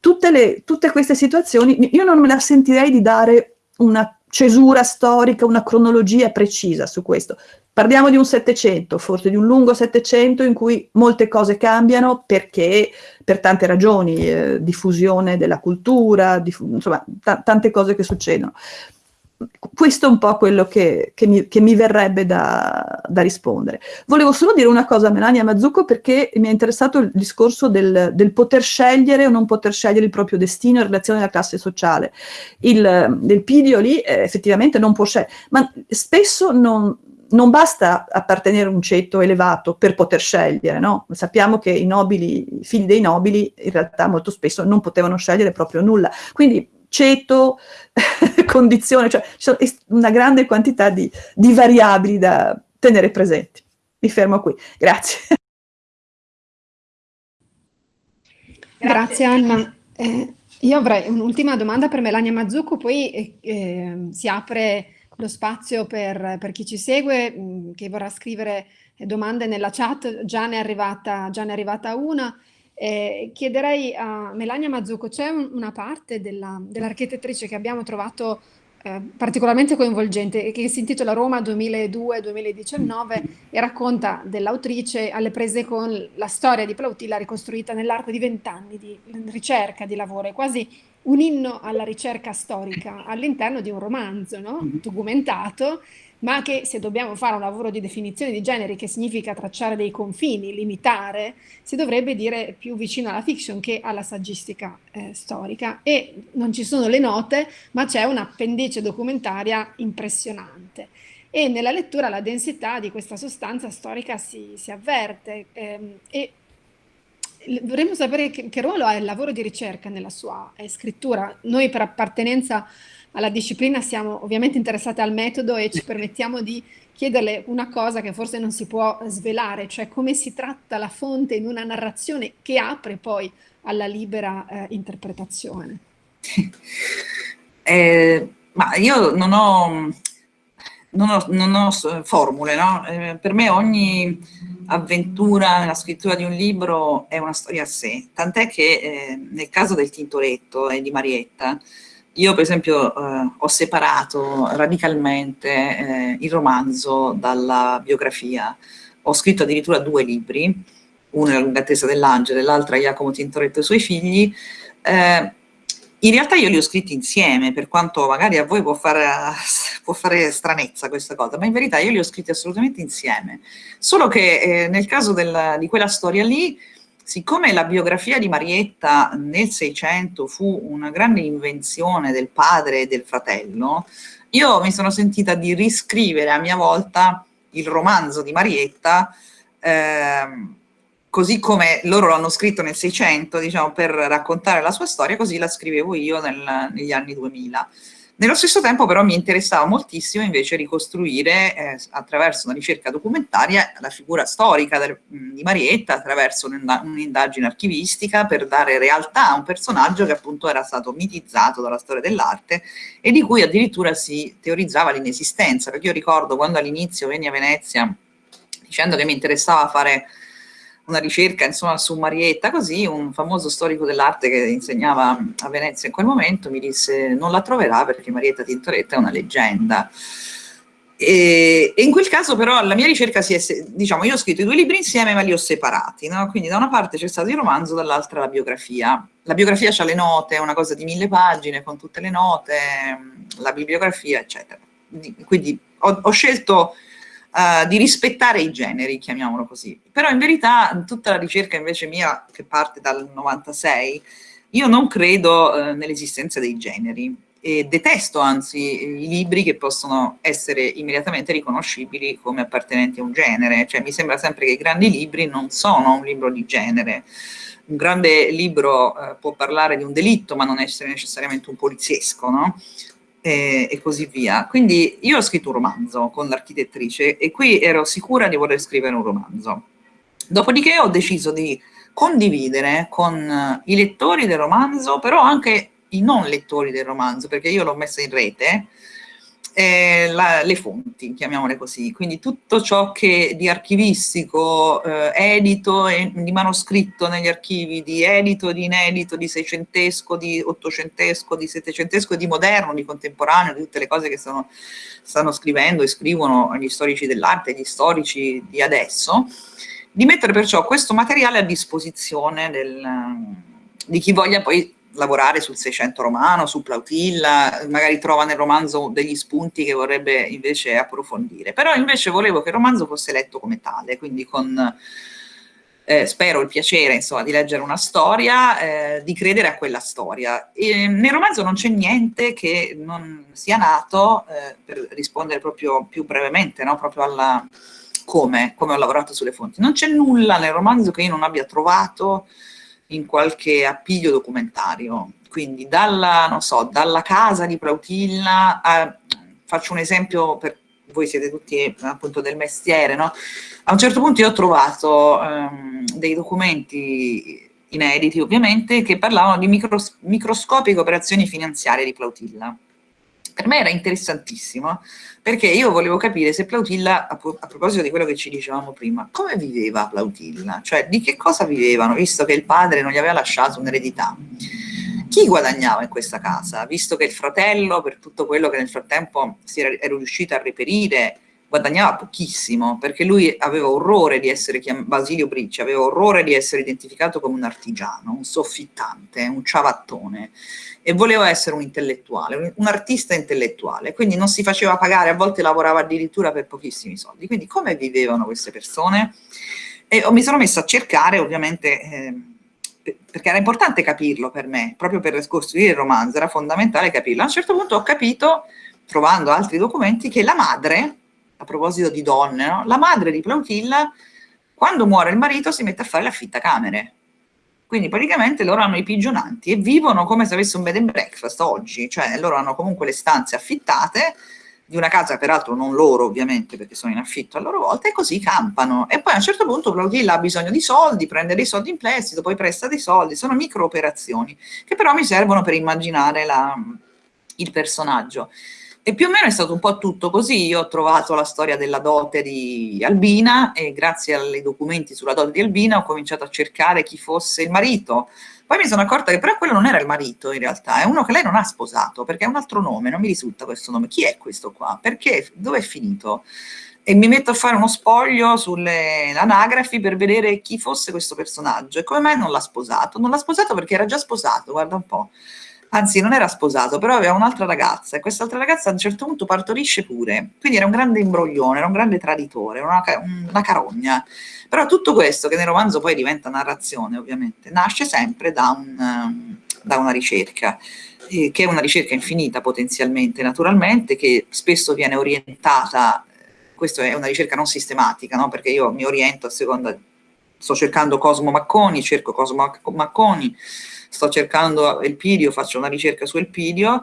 tutte, le, tutte queste situazioni, io non me la sentirei di dare una cesura storica, una cronologia precisa su questo. Parliamo di un Settecento, forse di un lungo Settecento in cui molte cose cambiano perché per tante ragioni, eh, diffusione della cultura, diff insomma tante cose che succedono. Questo è un po' quello che, che, mi, che mi, verrebbe da, da, rispondere. Volevo solo dire una cosa a Melania Mazzucco perché mi è interessato il discorso del, del, poter scegliere o non poter scegliere il proprio destino in relazione alla classe sociale. Il, il Pidio lì eh, effettivamente non può scegliere, ma spesso non, non basta appartenere a un ceto elevato per poter scegliere, no? Sappiamo che i nobili, i figli dei nobili in realtà molto spesso non potevano scegliere proprio nulla. Quindi ceto, condizione, cioè c'è una grande quantità di, di variabili da tenere presenti. Mi fermo qui, grazie. Grazie Anna. Eh, io avrei un'ultima domanda per Melania Mazzucco, poi eh, eh, si apre lo spazio per, per chi ci segue, mh, mm, che vorrà scrivere domande nella chat, già ne è arrivata, ne è arrivata una. Eh, chiederei a Melania Mazzucco, c'è un, una parte dell'architettrice dell che abbiamo trovato eh, particolarmente coinvolgente che si intitola Roma 2002-2019 e racconta dell'autrice alle prese con la storia di Plautilla ricostruita nell'arco di vent'anni di ricerca, di lavoro, è quasi un inno alla ricerca storica all'interno di un romanzo no? Mm-hmm. documentato, ma che se dobbiamo fare un lavoro di definizione di generi, che significa tracciare dei confini, limitare, si dovrebbe dire più vicino alla fiction che alla saggistica eh, storica. E non ci sono le note, ma c'è un'appendice documentaria impressionante. E nella lettura la densità di questa sostanza storica si, si avverte ehm, e vorremmo sapere che, che, ruolo ha il lavoro di ricerca nella sua eh, scrittura. Noi per appartenenza alla disciplina siamo ovviamente interessate al metodo e ci permettiamo di chiederle una cosa che forse non si può svelare, cioè come si tratta la fonte in una narrazione che apre poi alla libera eh, interpretazione. Eh, ma io non ho, non ho, non ho formule, no? eh, per me ogni avventura nella scrittura di un libro è una storia a sé, tant'è che eh, nel caso del Tintoretto e di Marietta, io per esempio eh, ho separato radicalmente eh, il romanzo dalla biografia, ho scritto addirittura due libri, uno è La lunga attesa dell'angelo e l'altra Jacopo Tintoretto e i suoi figli, eh, in realtà io li ho scritti insieme, per quanto magari a voi può fare, può fare stranezza questa cosa, ma in verità io li ho scritti assolutamente insieme. Solo che eh, nel caso del, di quella storia lì, siccome la biografia di Marietta nel Seicento fu una grande invenzione del padre e del fratello, io mi sono sentita di riscrivere a mia volta il romanzo di Marietta eh, così come loro l'hanno scritto nel 600, diciamo, per raccontare la sua storia, così la scrivevo io nel, negli anni 2000. Nello stesso tempo però mi interessava moltissimo invece ricostruire eh, attraverso una ricerca documentaria la figura storica del, di Marietta attraverso un'indagine archivistica per dare realtà a un personaggio che appunto era stato mitizzato dalla storia dell'arte e di cui addirittura si teorizzava l'inesistenza, perché io ricordo quando all'inizio venni a Venezia dicendo che mi interessava fare una ricerca insomma, su Marietta, così un famoso storico dell'arte che insegnava a Venezia in quel momento mi disse non la troverà perché Marietta Tintoretta è una leggenda. E, e, in quel caso però la mia ricerca si è, diciamo, io ho scritto i due libri insieme ma li ho separati, no? quindi da una parte c'è stato il romanzo, dall'altra la biografia. La biografia ha le note, è una cosa di mille pagine con tutte le note, la bibliografia, eccetera. Quindi ho, ho scelto uh, di rispettare i generi, chiamiamolo così. Però in verità tutta la ricerca invece mia, che parte dal 96, io non credo uh, nell'esistenza dei generi e detesto anzi i libri che possono essere immediatamente riconoscibili come appartenenti a un genere, cioè mi sembra sempre che i grandi libri non sono un libro di genere, un grande libro eh, può parlare di un delitto ma non essere necessariamente un poliziesco, no? E, e, così via. Quindi io ho scritto un romanzo con l'architettrice e qui ero sicura di voler scrivere un romanzo. Dopodiché ho deciso di condividere con i lettori del romanzo, però anche i non lettori del romanzo, perché io l'ho messa in rete, eh, la, le fonti, chiamiamole così, quindi tutto ciò che di archivistico, eh, edito e di manoscritto negli archivi, di edito, di inedito, di seicentesco, di ottocentesco, di settecentesco, di moderno, di contemporaneo, di tutte le cose che stanno, stanno scrivendo e scrivono gli storici dell'arte, gli storici di adesso, di mettere perciò questo materiale a disposizione del, di chi voglia poi lavorare sul 600 romano, su Plautilla, magari trova nel romanzo degli spunti che vorrebbe invece approfondire. Però invece volevo che il romanzo fosse letto come tale, quindi con, eh, spero, il piacere insomma, di leggere una storia, eh, di credere a quella storia. E nel romanzo non c'è niente che non sia nato, eh, per rispondere proprio più brevemente, no? proprio alla come, come ho lavorato sulle fonti. Non c'è nulla nel romanzo che io non abbia trovato in qualche appiglio documentario. Quindi dalla, so, dalla casa di Plautilla, a, faccio un esempio per voi siete tutti appunto del mestiere, no? A un certo punto io ho trovato um, dei documenti inediti ovviamente che parlavano di micros microscopiche operazioni finanziarie di Plautilla per me era interessantissimo, perché io volevo capire se Plautilla, a, a, proposito di quello che ci dicevamo prima, come viveva Plautilla? Cioè, di che cosa vivevano, visto che il padre non gli aveva lasciato un'eredità? Chi guadagnava in questa casa, visto che il fratello, per tutto quello che nel frattempo si era, era riuscito a reperire, guadagnava pochissimo, perché lui aveva orrore di essere chiamato, Basilio Bricci, aveva orrore di essere identificato come un artigiano, un soffittante, un ciavattone, e voleva essere un intellettuale, un artista intellettuale, quindi non si faceva pagare, a volte lavorava addirittura per pochissimi soldi. Quindi come vivevano queste persone? E mi sono messa a cercare, ovviamente, eh, perché era importante capirlo per me, proprio per costruire il romanzo, era fondamentale capirlo. A un certo punto ho capito, trovando altri documenti, che la madre, a proposito di donne, no? la madre di Plautilla, quando muore il marito si mette a fare l'affittacamere Quindi praticamente loro hanno i pigionanti e vivono come se avessero un bed and breakfast oggi, cioè loro hanno comunque le stanze affittate di una casa, peraltro non loro ovviamente perché sono in affitto a loro volta, e così campano. E poi a un certo punto Claudilla ha bisogno di soldi, prende dei soldi in prestito, poi presta dei soldi, sono micro operazioni che però mi servono per immaginare la, il personaggio. E più o meno è stato un po' tutto così, io ho trovato la storia della dote di Albina e grazie ai documenti sulla dote di Albina ho cominciato a cercare chi fosse il marito. Poi mi sono accorta che però quello non era il marito in realtà, è uno che lei non ha sposato, perché è un altro nome, non mi risulta questo nome. Chi è questo qua? Perché? Dove è finito? E mi metto a fare uno spoglio sulle anagrafi per vedere chi fosse questo personaggio e come mai non l'ha sposato. Non l'ha sposato perché era già sposato, guarda un po' anzi non era sposato, però aveva un'altra ragazza e quest'altra ragazza a un certo punto partorisce pure, quindi era un grande imbroglione, era un grande traditore, una, una carogna. Però tutto questo, che nel romanzo poi diventa narrazione ovviamente, nasce sempre da, un, da una ricerca, eh, che è una ricerca infinita potenzialmente, naturalmente, che spesso viene orientata, questa è una ricerca non sistematica, no? perché io mi oriento a seconda, sto cercando Cosmo Macconi, cerco Cosmo Macconi, sto cercando Elpidio, faccio una ricerca su Elpidio,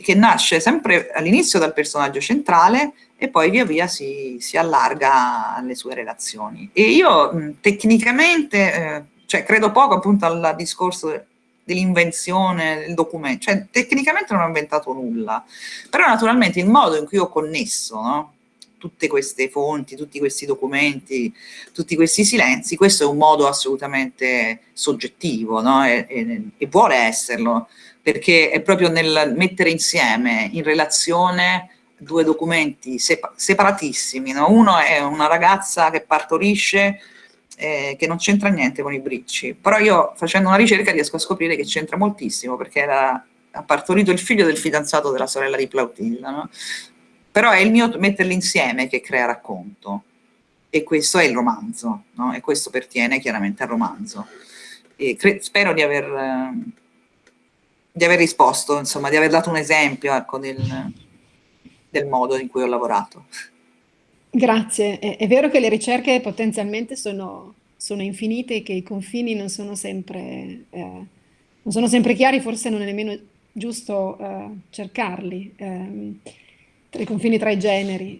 che nasce sempre all'inizio dal personaggio centrale e poi via via si, si allarga alle sue relazioni. E io tecnicamente, eh, cioè credo poco appunto al discorso dell'invenzione del documento, cioè tecnicamente non ho inventato nulla, però naturalmente il modo in cui ho connesso, no? Tutte queste fonti, tutti questi documenti, tutti questi silenzi, questo è un modo assolutamente soggettivo no? e, e, e, vuole esserlo, perché è proprio nel mettere insieme in relazione due documenti sepa separatissimi. No? Uno è una ragazza che partorisce eh, che non c'entra niente con i bricci, però io facendo una ricerca riesco a scoprire che c'entra moltissimo perché era, ha partorito il figlio del fidanzato della sorella di Plautilla, no? Però è il mio metterli insieme che crea racconto. E questo è il romanzo no? e questo pertiene chiaramente al romanzo. Spero di aver, eh, di aver risposto insomma di aver dato un esempio ecco, del, del modo in cui ho lavorato. Grazie. È, è vero che le ricerche potenzialmente sono, sono, infinite e che i confini non sono sempre eh, non sono sempre chiari forse non è nemmeno giusto eh, cercarli. Eh, tra i confini tra i generi.